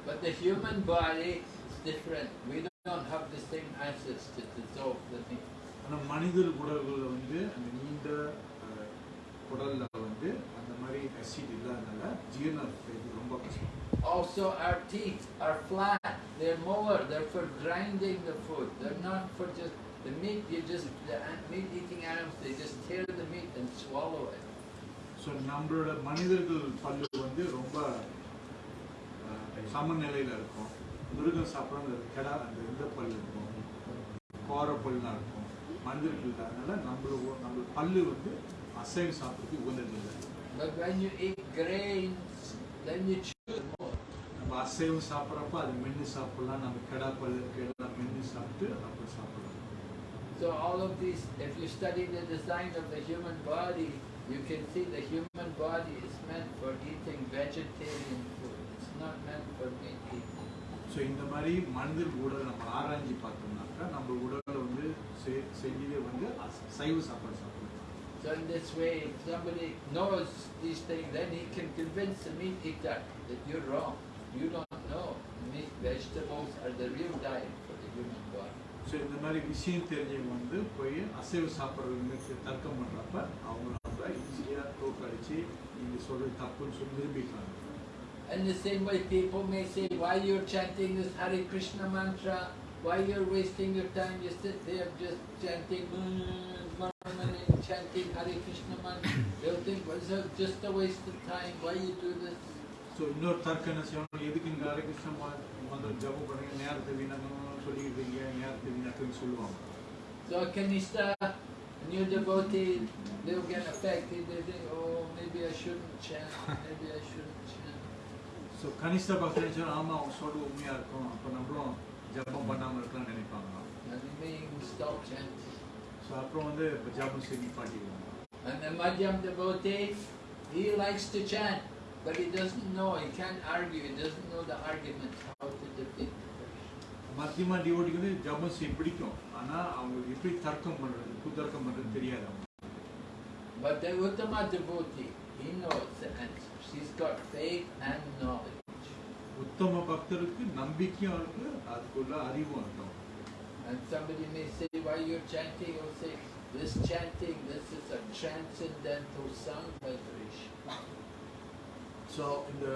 But the human body is different. We don't have the same acids to dissolve the meat. ஆனால் மனிதர் உடல்களில் வந்து அந்த நீண்ட அஹ், குடல்ல வந்து அந்த மாதிரி ஆசிட் இல்லாதனால ஜீரணம் செய்வது ரொம்ப கஷ்டம் Also, our teeth are flat. They're molar. They're for grinding the food. They're not for just the meat. You just the meat-eating animals. They just tear the meat and swallow it. So நம்மளோட மனிதர்கள் பல்லு வந்து ரொம்ப சமநிலையில இருக்கும் மிருகம் சாப்பிட்ற கெடா அந்த இந்த பல்லு இருக்கும் கோர பல்லாம் இருக்கும் மனிதர்கள் இல்லாதனால நம்மளோட நம்ம பல்லு வந்து அசைவம் சாப்பிட்றதுக்கு உகந்தது இல்லை But when you eat grains, then you chew more. நம்ம அசைவம் சாப்பிட்றப்ப அது மென்று சாப்பிடலாம் நம்ம கெடா பல்லு கெடா மென்று சாப்பிட்டு அப்படி சாப்பிடலாம் So all of these, if you study the design of the human body, you can see the human body is meant for eating vegetarian food. It's not meant for meat eating. So இந்த மாதிரி மனிதர் உடல் நம்ம ஆராய்ச்சி பார்த்தோம்னாக்கா நம்ம உடலை வந்து செ- செஞ்சதே வந்து அச- சைவ சாப்பாடு சாப்பிடலாம் So in this way, if somebody knows these things, then he can convince the meat eater that you're wrong. You don't know. Meat, vegetables are the real diet for the human body. So இந்த மாதிரி விஷயம் தெரிஞ்சவங்க வந்து போய் அசைவ சாப்பிட்றவங்களுக்கு தர்க்கம் பண்ணுறப்ப அவங்க நம்ம ஈஸியாக தோக்கடிச்சு நீங்கள் சொல்கிறது தப்புன்னு சொல்லி நிரூபிக்கலாம் And the same way people may say, why you're chanting this Hare Krishna mantra, why you're wasting your time, you sit there just chanting, mm, murmuring, chanting Hare Krishna mantra. They'll think, well, it's just a waste of time, why you do this? So இன்னொரு தர்க்கம் என்ன செய்யணும் எதுக்கு இங்கே ஹரே கிருஷ்ண மா- மந்திரம் ஜபம் பண்ணுறீங்க நேரத்தை வீணாக்கணும் சொல்லிக்கிட்டு நேரத்தில் நேரத்தில் சொல்லுவாங்க So Kanishta, a uh, new devotee, they'll get affected. They think, oh, maybe I shouldn't chant. Maybe I shouldn't chant. So Kanishta Bhakti சொன்னா ஆமா அவங்க சொல்லு உண்மையா இருக்கும் அப்ப நம்மளும் ஜபம் பண்ணாம இருக்கலாம்னு நினைப்பாங்க. And they means stop chanting. So அப்புறம் வந்து ஜபம் செய்ய நிப்பாட்டிடுவாங்க. And the Madhyam devotee, he likes to chant. But he doesn't know, he can't argue, he doesn't know the argument, how to defeat the person. மத்தியமா டிவோட்டிக்கு வந்து ஜபம் செய்ய பிடிக்கும் ஆனால் அவங்களுக்கு எப்படி தர்க்கம் பண்ணுறது புத்தர்க்கம் பண்ணுறது தெரியாது அவங்க But the Uttama devotee, he knows the answers. He's got faith and knowledge. உத்தம பக்தருக்கு நம்பிக்கையும் இருக்கு அதுக்குள்ள அறிவும் இருக்கும் And somebody may say, why you're chanting? He'll say, this chanting, this is a transcendental sound vibration. So இந்த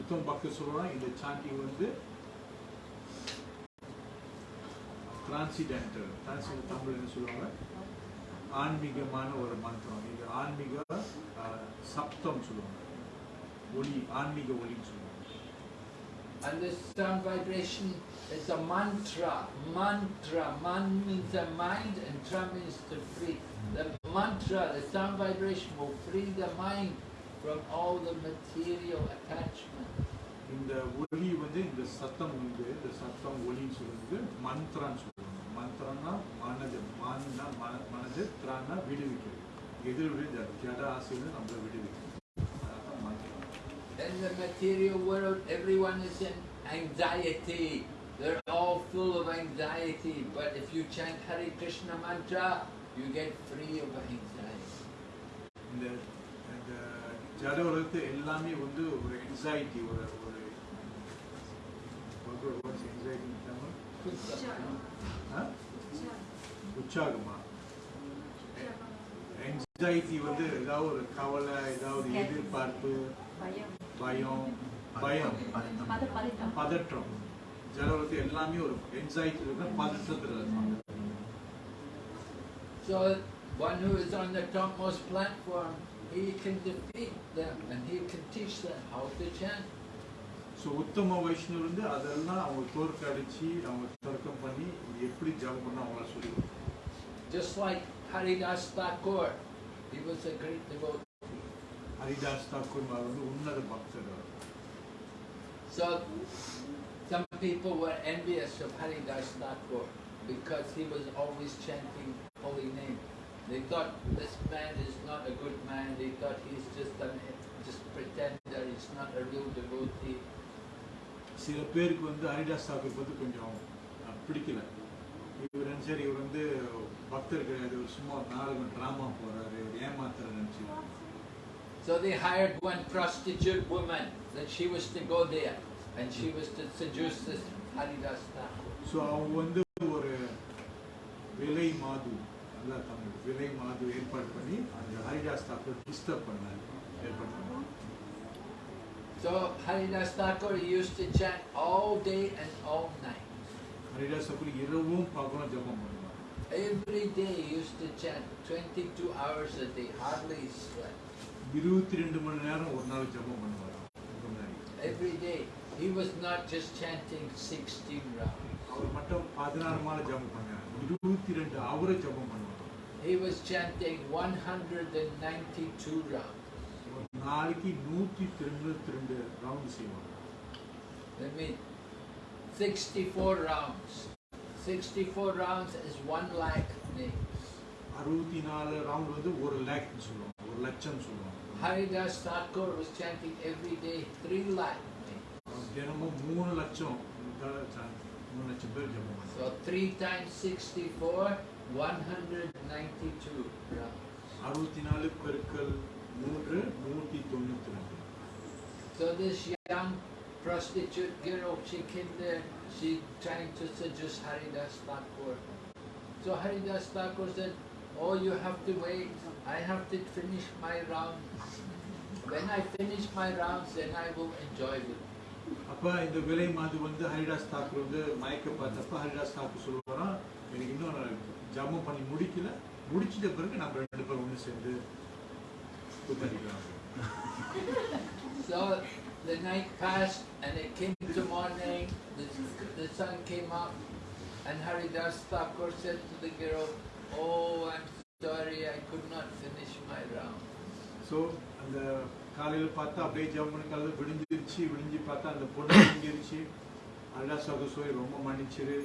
உத்தம பக்தர் சொல்றாங்க இந்த சாண்டிங் வந்து டிரான்சிடென்டல் டிரான்சிடென்ட் தமிழ் என்ன சொல்லுவாங்க ஆன்மீகமான ஒரு மந்திரம் இது ஆன்மீக சப்தம் சொல்லுவாங்க ஒளி ஆன்மீக ஒளின்னு சொல்லுவாங்க And this sound vibration is a mantra. Mantra. Man means a mind and tra means to free. The mantra, the sound vibration will free the mind from all the material attachment. இந்த ஒளி வந்து இந்த சத்தம் வந்து இந்த சத்தம் ஒளின்னு சொல்லுறது மந்த்ரான்னு சொல்லுவாங்க மந்த்ரம்னா மனது மான்னா மன மனது திரான்னா விடுவிக்கிறது எதிர் விடுது ஜட ஆசை வந்து நம்மளை விடுவிக்கிறது அதான் மந்திரம் In the material world, everyone is in anxiety. They're all full of anxiety. But if you chant Hare Krishna mantra, you get free of anxiety. இந்த இந்த ஜட உலகத்து எல்லாமே வந்து ஒரு என்சைட்டி ஒரு ஒரு என்சைட்டி உற்சாகமா? என்சைட்டி வந்து ஏதாவது ஒரு கவலை ஏதாவது எதிர்பார்ப்பு பயம். பயம் பதற்றம். ஜலவரத்து எல்லாமே ஒரு என்சைட்டி இருக்கு பதற்றத்தில் இருப்பாங்க. So one who is on the topmost platform, he can defeat them and he can teach them how to chant. So உத்தம வைஷ்ணவர் வந்து அதெல்லாம் அவங்க தோற்கடிச்சு அவங்க தர்க்கம் பண்ணி எப்படி ஜபம் பண்ண அவங்கள சொல்லி. Just like Haridas Thakur, he was a great devotee. Haridas Thakur வந்து உன்னத பக்தர் அவர். So some people were envious of Haridas Thakur because he was always chanting holy name. They thought this man is not a good man. They thought he's just a just pretender. He's not a real devotee. சில பேருக்கு வந்து ஹரிதாஸ் தாக்கூர் வந்து கொஞ்சம் அஹ், பிடிக்கல நினைச்சாரு இவர் வந்து பக்தர் கிடையாது ஒரு சும்மா ஒரு நாடகம் டிராமா போறாரு ஒரு ஏமாத்துற நினைச்சு So they hired one prostitute woman that she was to go there and she was to seduce this Haridas Thakur. So அவங்க வந்து ஒரு விலை மாது நல்லா தமிழ் விலை மாது ஏற்பாடு பண்ணி அந்த ஹரிதாஸ் தாக்கூர் டிஸ்டர்ப் பண்ணாரு ஏற்பாடு பண்ணாரு So Haridas Thakur used to chant all day and all night. Thakur இரவும் பகலும் ஜபம் பண்ணுவார் Every day he used to chant 22 hours a day, hardly slept. இருபத்தி ரெண்டு மணி நேரம் ஒரு நாள் ஜபம் பண்ணுவார் Every day. He was not just chanting 16 rounds. அவர் மட்டும் பதினாறு மாலை ஜபம் பண்ணார் இருபத்தி ரெண்டு அவரை ஜபம் பண்ணுவார் He was chanting 192 rounds. ஒரு நாளைக்கு நூற்றி தொண்ணூத்தி ரெண்டு ரவுண்ட் செய்வாங்க 64 rounds. 64 rounds is 1 lakh names. அறுபத்தி நாலு ரவுண்ட் வந்து ஒரு லேக்னு சொல்லுவாங்க ஒரு லட்சம் சொல்லுவாங்க Haridas Thakur was chanting every day 3 lakh names. அவர் தினமும் மூணு லட்சம் தடவை சா- மூணு லட்சம் பேர் ஜபம் பண்ணுவாங்க So 3 times 64, 192 rounds. அறுபத்தி நாலு பெருக்கல் மூன்று நூற்றி தொண்ணூத்தி ரெண்டு So this young prostitute girl, she came there, she trying to seduce Haridas Thakur. So Haridas Thakur said, oh you have to wait, I have to finish my rounds. When I finish my rounds, then I will enjoy with you. அப்ப இந்த விலை மாது வந்து ஹரிதாஸ் தாக்கூர் வந்து மயக்க பார்த்தப்ப ஹரிதாஸ் தாக்கூர் சொல்லுவாராம் எனக்கு இன்னும் நான் ஜபம் பண்ணி முடிக்கல முடிச்சிட்ட பிறகு நம்ம ரெண்டு பேரும் ஒன்று சேர்ந்து கூத்தடிக்கலாம் So the night passed and it came to morning, the, the sun came up and Haridas Thakur said to the girl, oh I'm sorry I could not finish my round. So அந்த காலையில் பார்த்தா அப்படியே ஜபம் பண்ணி காலையில் விடிஞ்சிருச்சு விடிஞ்சு பார்த்தா அந்த பொண்ணு விடிஞ்சிருச்சு ஹரிதாஸ் தாக்கூர் சொல்லி ரொம்ப மன்னிச்சிரு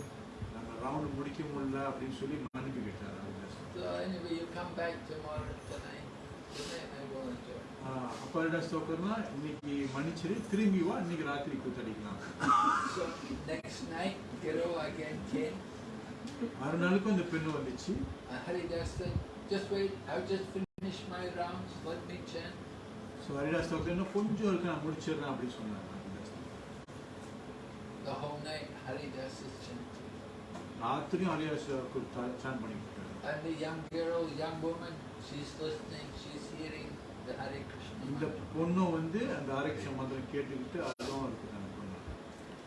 நம்ம ரவுண்டு முடிக்க முடியல அப்படின்னு சொல்லி மன்னிப்பு கேட்டார் Haridas So anyway, you come back tomorrow tonight. Tonight I will enjoy. அப்போ ஹரிதாஸ் தாக்கூர்னா இன்னைக்கு மன்னிச்சிரு திரும்பி வா இன்னைக்கு ராத்திரி கூத்தடிக்கலாம் So next night, Guru again came. மறுநாளுக்கும் அந்த பெண்ணு வந்துச்சு And Haridas said, just wait, I'll just finish my rounds, let me chant. So Haridas Thakur இன்னும் கொஞ்சம் இருக்கு நான் முடிச்சிடுறேன் அப்படின்னு சொன்னார் Haridas Thakur. The whole night Haridas is chanting. ராத்திரியும் ஹரிதாஸ் தாக்கூர் சான் பண்ணிட்டு இருக்காரு. And the young girl, young woman, இந்த. பொண்ணும் வந்து அந்த ஆரோக்கிய மந்திரம் கேட்டுக்கிட்டு அதுவும் இருக்குது அந்த பொண்ணு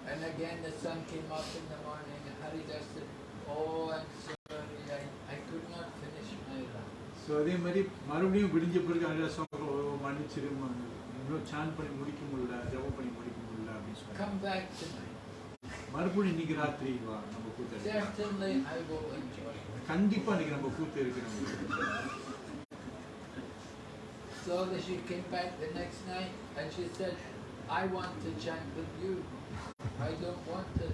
And again the sun came up in the morning and Haridas said, oh I'm sorry, I, I could not finish my round. So அதே மாதிரி மறுபடியும் விடிஞ்ச பிறகு ஹரிதாஸ் தாக்கூர் "ஓ, மன்னிச்சிரு இன்னும் சான் பண்ணி முடிக்க முடியல ஜெபம் பண்ணி முடிக்க முடியல அப்படின்னு சொன்னாங்க Come back tonight. மறுபடியும் இன்னைக்கு ராத்திரி வா நம்ம கூத்து. கண்டிப்பா இன்னைக்கு நம்ம கூத்து இருக்கு நம்ம So that she came back the next night and she said, I want to chant with you. I don't want to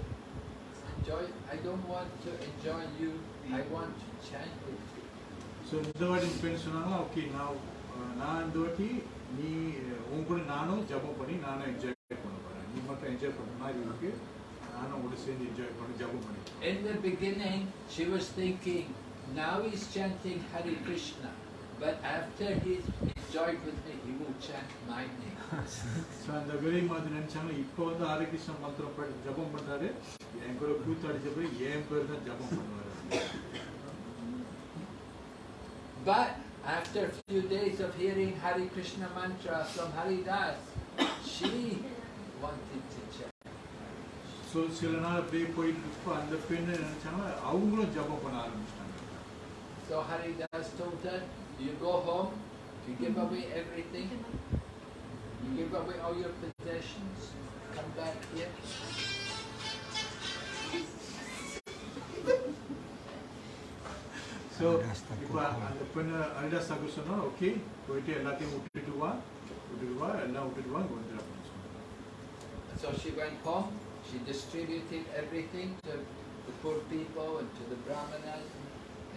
enjoy, I don't want to enjoy you. I want to chant with you. So இந்த வாட்டி இந்த பெண் சொன்னாங்க okay நான் அஹ், நான் இந்த வாட்டி நீ அஹ், உன் கூட நானும் ஜபம் பண்ணி நானும் என்ஜாய் பண்ண போறேன் நீ மட்டும் என்ஜாய் பண்ண மாதிரி இருக்கு நானும் உங்களோட சேர்ந்து என்ஜாய் பண்ணி ஜபம் பண்ணி In the beginning, she was thinking, now he's chanting Hare Krishna. But after he's enjoyed with me, he will chant my name. So அந்த விலை மாதிரி நினைச்சாங்க இப்போ வந்து ஹரே கிருஷ்ண மந்திரம் படி ஜபம் பண்றாரு என் கூட கூத்து அடிச்ச பிறகு என் பேர் தான் ஜபம் பண்ணுவாரு But after a few days of hearing Hare Krishna mantra from Haridas, she wanted to chant. So சில நாள் அப்படியே போயிட்டு இருப்போ அந்த பெண்ணு நினைச்சாங்க அவங்களும் ஜபம் பண்ண ஆரம்பிச்சிட்டாங்க So Haridas told her, you go home, you give mm-hmm. away everything, you give away all your possessions, come back here. So இப்போ அந்த பெண்ணு அரிடாஸ் தாக்கு சொன்னால் ஓகே போயிட்டு எல்லாத்தையும் விட்டுட்டு வா go to எல்லாம் விட்டுட்டு வா இங்கே வந்துடு அப்படின்னு சொன்னாங்க So she went home, she distributed everything to the poor people and to the Brahmanas. and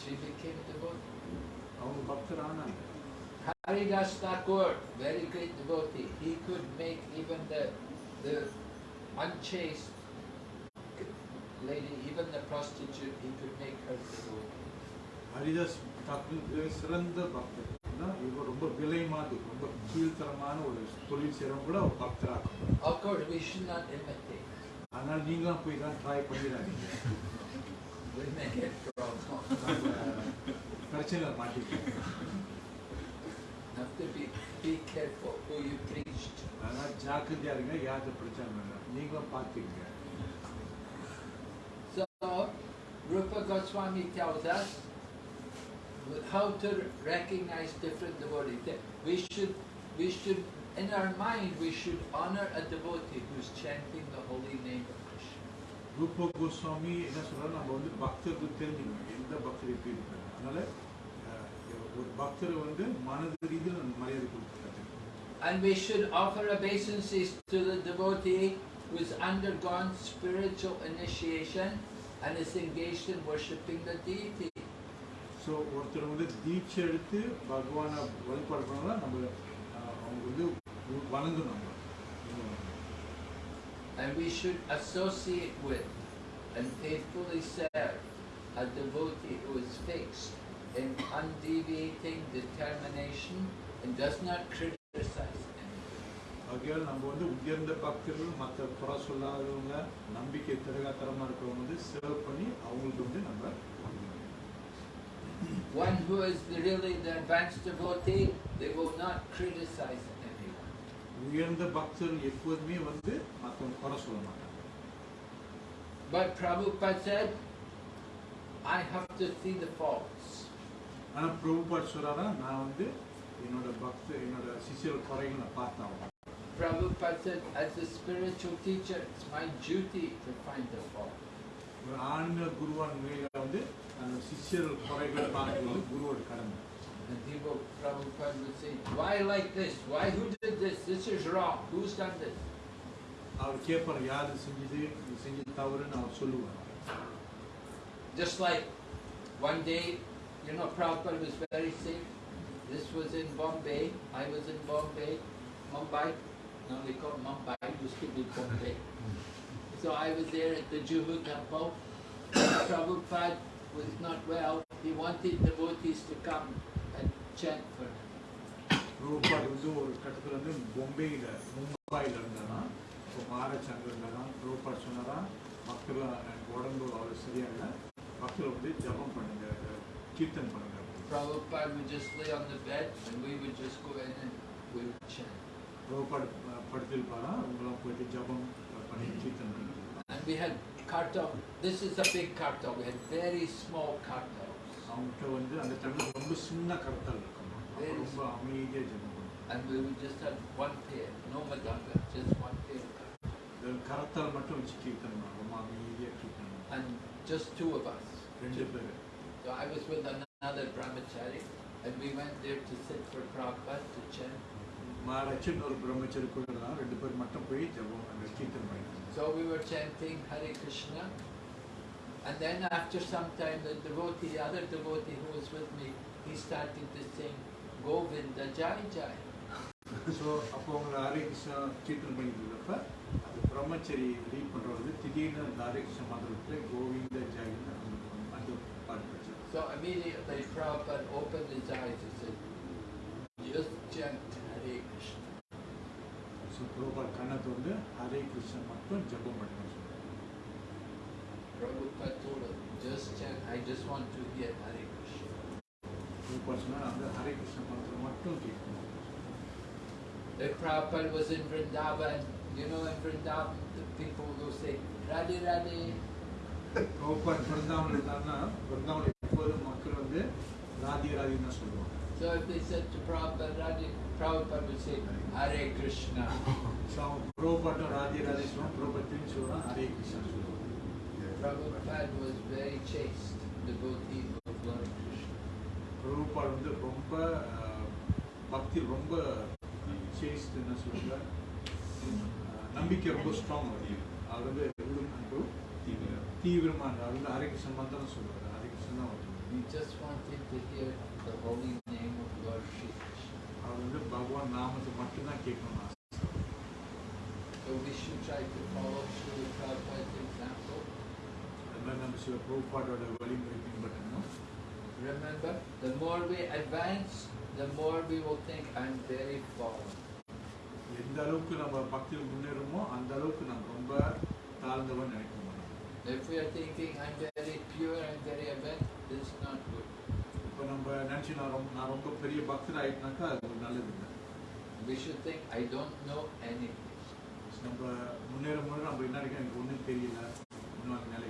She became devotee. அவங்க பக்தர் ஆனாங்க Haridas Thakur, very great devotee, he could make even the, the unchaste lady, even the prostitute, he could make her devotee. Haridas தாக்கு சிறந்த பக்தர் தான் இவர் ரொம்ப விலைமாது ரொம்ப கீழ்த்தரமான ஒரு தொழில் செய்கிறவங்க கூட ஒரு பக்தராக்கும் Of course, we should not imitate. அதனால் நீங்களும் போய் தான் ட்ரை பண்ணிடாதீங்க We may get problems. நம்ம பிரச்சனையில் மாட்டிக்கலாம் Have to be, be careful who you preach to. அதனால் ஜாக்கிரதையா இருங்க யார்கிட்ட பிரச்சனை வேண்டாம் நீங்களும் பார்த்துக்கங்க So, Rupa Goswami tells us how to recognize different devotees. That We should, we should, in our mind, we should honor a devotee who's chanting ரூப கோஸ்வாமி என்ன சொல்றாரு நம்ம வந்து பக்தருக்கு தெரிஞ்சுக்கணும். எந்த பக்தர் எப்படி இருக்காரு அதனால ஒரு பக்தர் வந்து மனது ரீதியில் நம்ம மரியாதை கொடுத்துருக்காரு And we should offer obeisances to the devotee who has undergone spiritual initiation and is engaged in worshipping the deity. So ஒருத்தர் வந்து தீட்சை எடுத்து பகவானை வழிபாடு பண்ணாலும் நம்ம அவங்க வந்து வணங்கணும். நம்ம And we should associate with and faithfully serve a devotee who is fixed in undeviating determination and does not criticize anything. ஆகையால் நம்ம வந்து உயர்ந்த பக்தர்கள் மற்ற குறை சொல்லாதவங்க நம்பிக்கை திறகாத்தரமாக இருக்கிறவங்க வந்து சேவ் பண்ணி அவங்களுக்கு வந்து நம்ம வணங்கணும். One who is the- really the advanced devotee, they will not criticize anyone. உயர்ந்த பக்தர்கள் எப்போதுமே வந்து மற்றவங்க குறை சொல்ல மாட்டாங்க But Prabhupada said, I have to see the faults. ஆனா பிரபுபாட் சொல்றாரா நான் வந்து என்னோட பக்த என்னோட சிஷியர் குறைகளை பார்த்தாங்க Prabhupada said, as a spiritual teacher, it's my duty to find the fault. ஒரு ஆன்மீக குருவான் வந்து அந்த சிஷியர் குறைகளை பார்க்கறது குருவோட கடமை And people, Prabhupada would say, why like this? Why, who did this? This is wrong. Who's done this? அவர் கேட்பார் யாரு செஞ்சது இது செஞ்சது தவறுன்னு அவர் சொல்லுவார் Just like one day, you know, Prabhupada was very sick. This was in Bombay. I was in Bombay, Mumbai. Now they call it Mumbai, it used to be Bombay. So I was there at the Juhu temple. Prabhupada was not well. He wanted devotees to come and chant for him. Prabhupad வந்து ஒரு கட்டத்துல வந்து பொம்பையில மும்பையில் இருந்தாரா இப்போ மகாராஜ் அங்கே இருந்தாரா பிரபுபாட் சொன்னாரா மக்கள் எனக்கு உடம்பு அவ்வளோ சரியா இல்லை மக்கள் வந்து ஜபம் பண்ணுங்க கீர்த்தன் பண்ணுங்க Prabhupada would just lay on the bed and we would just go in and we would chant. Prabhupad படுத்திருப்பாரா அவங்களாம் போயிட்டு ஜபம் பண்ணி கீர்த்தன் பண்ணிட்டு And we had kartal. This is a big kartal. We had very small kartals. அவங்ககிட்ட வந்து அந்த ரொம்ப சின்ன கருத்தல் ரொம்ப அமைதியாக And we will just have one pair, no mridanga, just one pair. கரத்தால் மட்டும் வச்சு கீர்த்தனம் ரொம்ப அமைதியாக And just two of us. So I was with another brahmachari and we went there to sit for Prabhupada to chant. Maharajan or brahmachari கூட ரெண்டு பேர் matu போய் ஜபம் அந்த கீர்த்தனம் So we were chanting Hare Krishna And then after some time, the devotee, the other devotee who was with me, he started to sing Govinda Jai Jai. So அப்போ அவங்க ஹரே கிருஷ்ணா கீர்த்தன் பண்ணிட்டு இருந்தப்ப அந்த பிரம்மச்சரி ரீட் பண்ணுறது திடீர்னு அந்த ஹரே கிருஷ்ண மந்திரத்தில் கோவிந்த ஜாயின்னு அந்த அந்த பாட்டு படிச்சார் So immediately Prabhupada opened his eyes and said, just chant Hare Krishna. So புரோபாட் கண்ணத்தை வந்து ஹரே கிருஷ்ணா மட்டும் ஜபம் பண்ணுங்க சொன்னார் Prabhupada told him, just chant, I just want to hear Hare Krishna. புரோபாட் சொன்னால் அந்த ஹரே கிருஷ்ண மந்திரம் மட்டும் கேட்கணும் If Prabhupada was in Vrindavan, you know in Vrindavan, the people will say, Radhe Radhe. புரோபாட் Brindavan இருந்தாருன்னா பிருந்தாவன் எப்போதும் மக்கள் வந்து ராதி ராதின்னு தான் சொல்லுவாங்க So if they said to Prabhupada, Radhe, Prabhupada would say, Hare Krishna. So அவன் புரோபாட்டும் ராதி ராதி சொல்லுவான் புரோபாட் திரும்பி சொல்லுவான் ஹரே கிருஷ்ணா சொல்லுவான் Prabhupada was very chaste devotee of Lord Krishna. பிரபுபால் வந்து ரொம்ப அஹ், பக்தி ரொம்ப சேஸ்ட் என்ன சொல்லுங்க அஹ், நம்பிக்கை ரொம்ப ஸ்ட்ராங் அவர் அவர் வந்து எவ்வளவு அன்பு தீவிரமான அவர் வந்து ஹரிகிருஷ்ணன் மந்திரம் சொல்லுவார் ஹரிகிருஷ்ணன் தான் அவர் He just wanted to hear the holy name of Lord Shri Krishna. அவர் வந்து பகவான் நாமத்தை மட்டும்தான் கேட்கணும் ஆசை. So we should try to follow Srila Prabhupada's example. அது மாதிரி நம்ம சில பிரபுபாட்டோட வழிமுறை பின்பற்றணும் Remember, the more we advance, the more we will think I'm very fallen. எந்த அளவுக்கு நம்ம பக்தியில் முன்னேறமோ அந்த அளவுக்கு நம்ம ரொம்ப தாழ்ந்தவன் நினைக்க மாட்டோம் If we are thinking I'm very pure, I'm very advanced, this is not good. இப்போ நம்ம நினச்சி நான் ரொம்ப நான் ரொம்ப பெரிய பக்தர் ஆயிட்டுனாக்கா அது ஒரு நல்லது இல்லை We should think I don't know anything. நம்ம முன்னேற முன்னேற நம்ம என்ன நினைக்கிறோம் எனக்கு ஒன்றும் தெரியல இன்னும் அந்த நிலைக்கு வரலன்னு நமக்கு தெரியும்.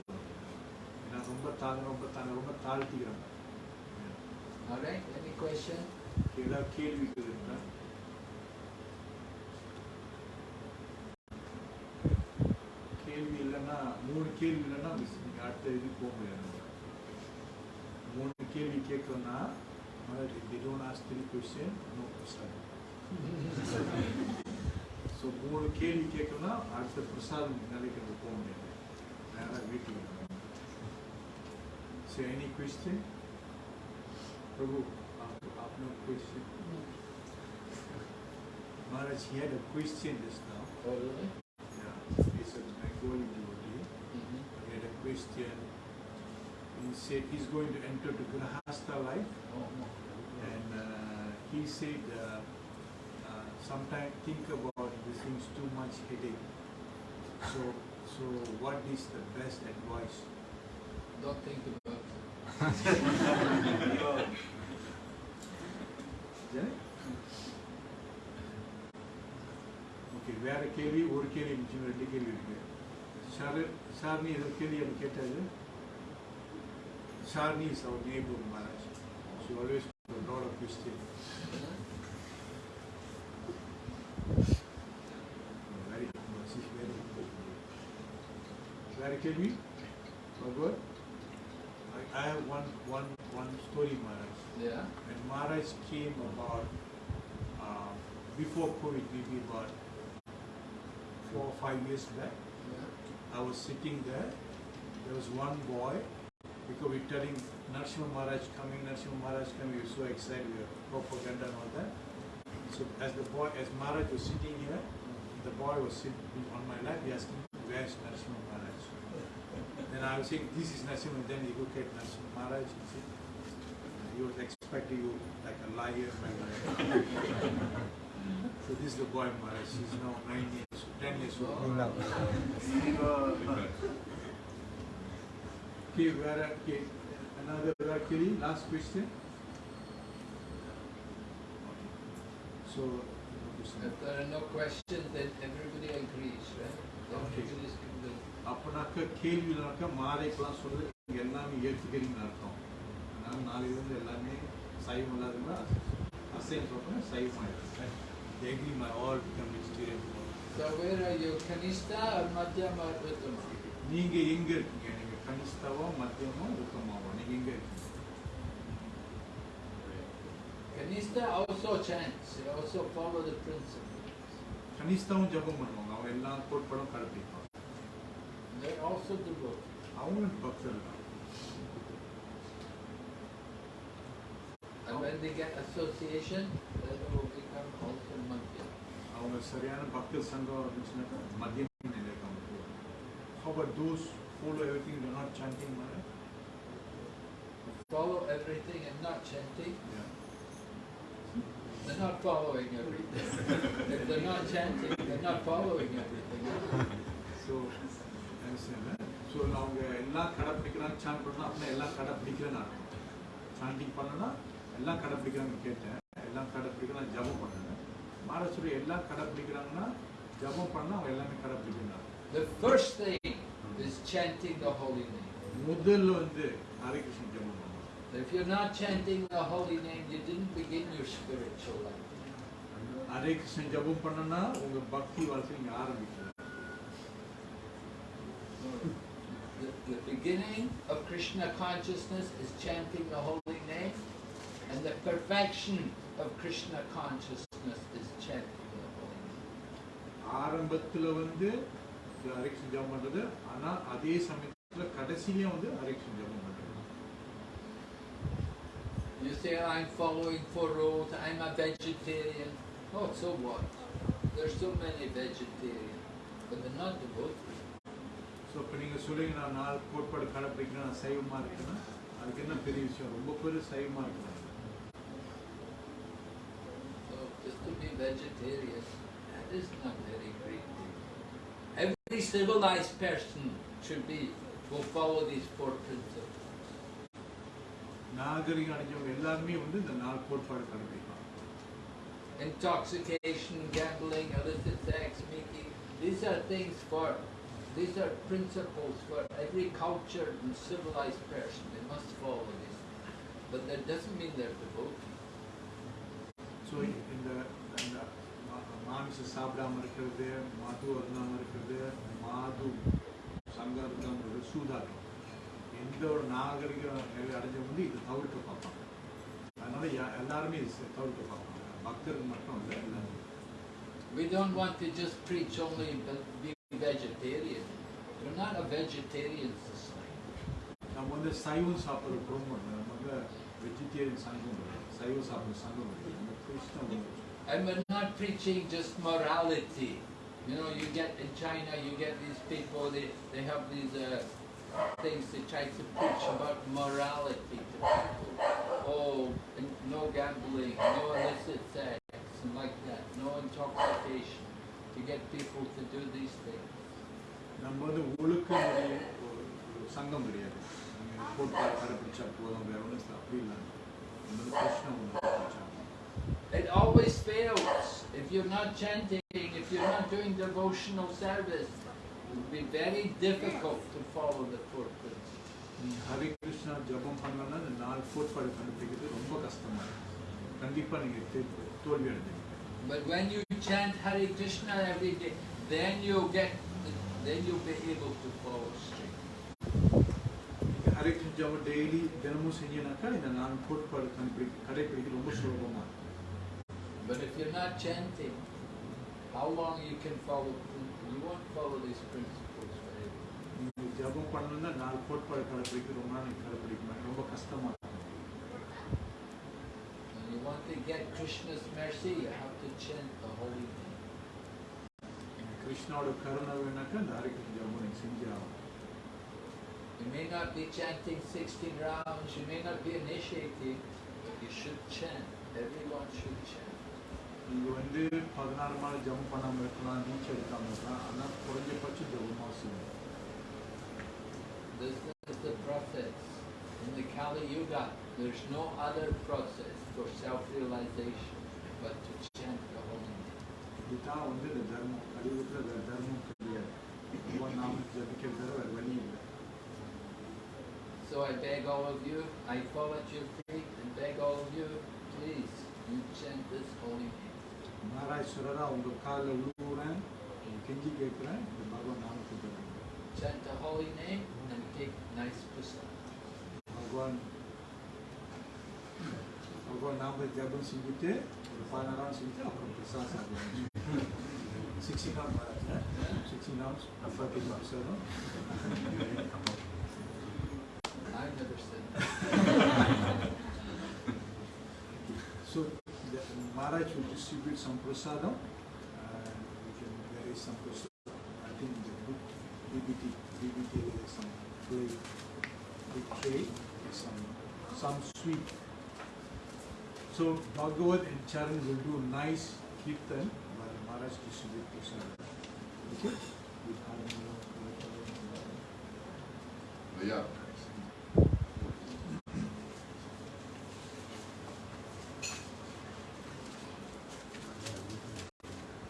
ரொம்ப தாழ்ந்த ரொம்ப தாழ்ந்த ரொம்ப question? ஏதாவது கேள்விகள் இருக்கா கேள்வி இல்லைன்னா மூணு கேள்வி இல்லைன்னா நீங்கள் அடுத்த இதுக்கு போக முடியாது. மூணு கேள்வி கேட்கணும்னா they don't ask three question no பிரசாதம். ஸோ மூணு கேள்வி கேட்கணும்னா அடுத்த பிரசாதம் நிலைக்கு நம்ம போக முடியாது. நேராக So any question? Prabhu, I have no question. Maharaj, he had a question just now. Oh, really? Yeah, he's a Bengali devotee. Mm -hmm. He had a question. He said he's going to enter to Grahastha life. Oh, no. And uh, he said, uh, uh, sometimes think about the things too much headache. So, so what is the best advice? Don't think about okay வேற கேள்வி ஒரு கேள்வி மிச்சம் ரெண்டு கேள்வி இருக்கு ஷார் ஷார்னி ஏதோ கேள்வி அது கேட்டாரு ஷார்னி is our neighbour Maharaj she always lot of question very very வேற கேள்வி பகவத் I have one one one story Maharaj Yeah? when Maharaj came about uh, before COVID, maybe about four or five years back, Yeah. I was sitting there. There was one boy because we're telling Narsimha Maharaj coming, Narsimha Maharaj coming. We were so excited, we were propaganda and all that. So as the boy, as Maharaj was sitting here, the boy was sitting on my lap. He asked me, "Where's Narsimha Maharaj?" Then I was saying, "This is Narsimha." Then he look at Narsimha Maharaj and said, "He was expecting you like a liar." so this is the boy Maharaj. He's now nine years, ten years old. Okay, where, okay, another actually, last question. So, If there are no questions, then everybody agrees, right? Okay. அப்பனாக்க கேள்வினாக்கா மாலைக்கெல்லாம் நீங்க எல்லாமே ஏற்றுக்கிறீங்கன்னு அர்த்தம். அதனால நாளையிலிருந்து எல்லாமே சைவம் இல்லாதவங்க அசைவம் சொல்றேன் சைவம் ஆயிடும் agree my all become vegetarian So where are you, Kanista or Madhyama or Uttama? நீங்க எங்க இருக்கீங்க? நீங்க கனிஷ்டாவோ மத்தியமோ உத்தமாவோ நீங்க எங்க இருக்கீங்க? Kanista also chants, they also follow the principle. கனிஷ்டாவும் ஜபம் பண்ணுவாங்க. அவங்க எல்லா கோட்பாடும் கடைப்பிடிப்பாங்க. They're also devoted. அவங்களும் பக்தர் தான் And when they get association, then they will become also Madhyama. அவங்க சரியான பக்தர் சங்கம் இருந்துச்சுனாக்கா மத்தியம் நிலைக்கு அவங்க போவாங்க How about those follow everything they're not chanting Maharaj? Follow everything and not chanting, Yeah. they're not following everything. If they're not chanting, they're not following everything. So, so அவங்க எல்லாம் கடைப்பிடிக்கிறாங்க sand பண்ணா அப்படின்னா எல்லாம் கடைப்பிடிக்கிறேன்னு அர்த்தம். சாண்டிங் பண்ணனா எல்லாம் கடைப்பிடிக்கிறாங்கன்னு கேட்டேன். எல்லாம் கடைப்பிடிக்கிறாங்க ஜபம் பண்ணேன். மகாராஷ்டிரா எல்லாம் கடைப்பிடிக்கிறாங்கன்னா ஜபம் பண்ணா அவங்க எல்லாமே கடைப்பிடிக்கிறாங்க. The first thing is chanting the holy name. முதல்ல வந்து ஹரே கிருஷ்ண ஜபம் பண்ணணும் If you're not chanting the holy name, you didn't begin your spiritual life. Hare Krishna ஜபம் பண்ணனா உங்க பக்தி வாழ்க்கை நீங்க The, the beginning of Krishna consciousness is chanting the holy name, and the perfection of Krishna consciousness is chanting the holy name. ஆரம்பத்துல வந்து இந்த ஹரே கிருஷ்ண ஜபம் பண்றது ஆனா அதே சமயத்துல கடைசியிலயும் வந்து ஹரே கிருஷ்ண ஜபம் பண்றது You say, I'm following four rules, I'm a vegetarian. Oh, so what? There's so many vegetarians, but they're not devotees. So இப்போ நீங்கள் சொல்லுங்க நான் நாலு கோட்பாடு கடைப்பிடிக்கிறேன் நான் சைவமாக இருக்கேன்னா அதுக்கு என்ன பெரிய விஷயம் ரொம்ப பேர் சைவமாக இருக்கிறாங்க So just to be vegetarian, that is not very great thing. Every civilized person should be, will follow these four principles. நாகரிகம் அடைஞ்சவங்க எல்லாருமே வந்து இந்த நாலு கோட்பாடு கடைப்பிடிப்பாங்க Intoxication, gambling, illicit sex, making, these are things for, these are principles for every cultured and civilized person. They must follow these. But that doesn't mean they're devotees. So இந்த இந்த மா- மாமிசம் சாப்பிடாம இருக்கிறது மது அருந்தாம இருக்கிறது மாது சங்கம் அருந்தாம இருக்கிறது சூதாட்டம் எந்த ஒரு நாகரிக நிலை அடைஞ்சவங்க வந்து இதை தவிர்க்க பார்ப்பாங்க அதனால யா- எல்லாருமே இதை தவிர்க்க பார்ப்பாங்க பக்தர்கள் மட்டும் இல்லை எல்லாரும் We don't want to just preach only but be vegetarian. We're not a vegetarian society. நம்ம வந்து சைவம் சாப்பிட்றது குடும்பம் இல்லை நம்ம வந்து வெஜிடேரியன் சங்கம் இல்லை சைவம் சாப்பிட்ற சங்கம் இல்லை நம்ம கிருஷ்ண உணவு And we're not preaching just morality. You know, you get in China, you get these people, they, they have these uh, things they try to preach about morality to people. Oh, and no gambling, no illicit sex, and like that, no intoxication. To get people to do these things. நம்ம வந்து ஒழுக்க முறைய ஒரு ஒரு சங்கம் கிடையாது நம்ம கோட்பாடு கடைப்பிடிச்சா போதும் வேற ஒன்றும் அப்படி இல்லை நம்ம வந்து கிருஷ்ண உணவு கடைப்பிடிச்சாங்க It always fails. If you're not chanting, if you're not doing devotional service, it will be very difficult to follow the four principles. நீ ஹரே கிருஷ்ணா ஜபம் பண்ணலன்னா இந்த நாலு கோட்பாடு கண்டுபிடிக்கிறது ரொம்ப கஷ்டமா இருக்கும் கண்டிப்பா நீங்க தே- தோல்வி அடைஞ்சிருங்க But when you chant Hare Krishna every day, then you'll get, then you'll be able to follow straight. நீங்க ஹரே கிருஷ்ண ஜபம் டெய்லி தினமும் செஞ்சீங்கன்னாக்கா இந்த நாலு கோட்பாடு கண்டுபிடி கடைப்பிடிக்க ரொம்ப சுலபமா இருக்கும் But if you're not chanting, how long you can follow? You won't follow these principles very well. நீங்க ஜபம் பண்ணணும்னா நாலு கோட்பாடு கடைப்பிடிக்க ரொம்ப நாள் நீங்க கடைப்பிடிக்க மாட்டீங்க ரொம்ப கஷ்டமா இருக்கும் When you want to get Krishna's mercy, you have to chant the holy name. நீங்க கிருஷ்ணாவோட கருணை வேணாக்கா இந்த ஹரே கிருஷ்ண ஜபம் நீங்க செஞ்சே ஆகணும் You may not be chanting 16 rounds, you may not be initiating, but you should chant. Everyone should chant. நீங்க வந்து பதினாறு நாள் ஜபம் பண்ணாம இருக்கலாம் நீச்ச எடுக்காம இருக்கலாம் ஆனா குறைஞ்சபட்சம் ஜபமா செய்யணும் This is the process. In the Kali Yuga, there's no other process for self-realization but to chant the holy name. இதுதான் வந்து இந்த தர்மம் கலியுகத்துல வேற தர்மம் கிடையாது பகவான் நாமத்தை ஜபிக்கிறது வேற வழி இல்லை So I beg all of you, I fall at your feet and beg all of you, please, you chant this holy name. நாராயஸ்வரரா உங்க காலில் விழுவுறேன் உங்க கெஞ்சி கேட்கிறேன் இந்த பகவான் நாமத்தை ஜபிங்க Chant the holy name and take nice prasad. பகவான் Pourquoi l'arbre de diable ಸಿಗುತ್ತೆ ರೂಪಾನಾರ ಸಿಗುತ್ತೆ ಅಪ್ಪ ಪ್ರಸಾದ ಸಾಧ್ಯ So the Maharaj will distribute some prasadam. Uh, can, there is some prasadam. I think the book, DBT, DBT, there is some big tray, some, some sweet. So Bhagavad and Charan will do nice kirtan by Maharaj Krishna Krishna. Okay? Yeah.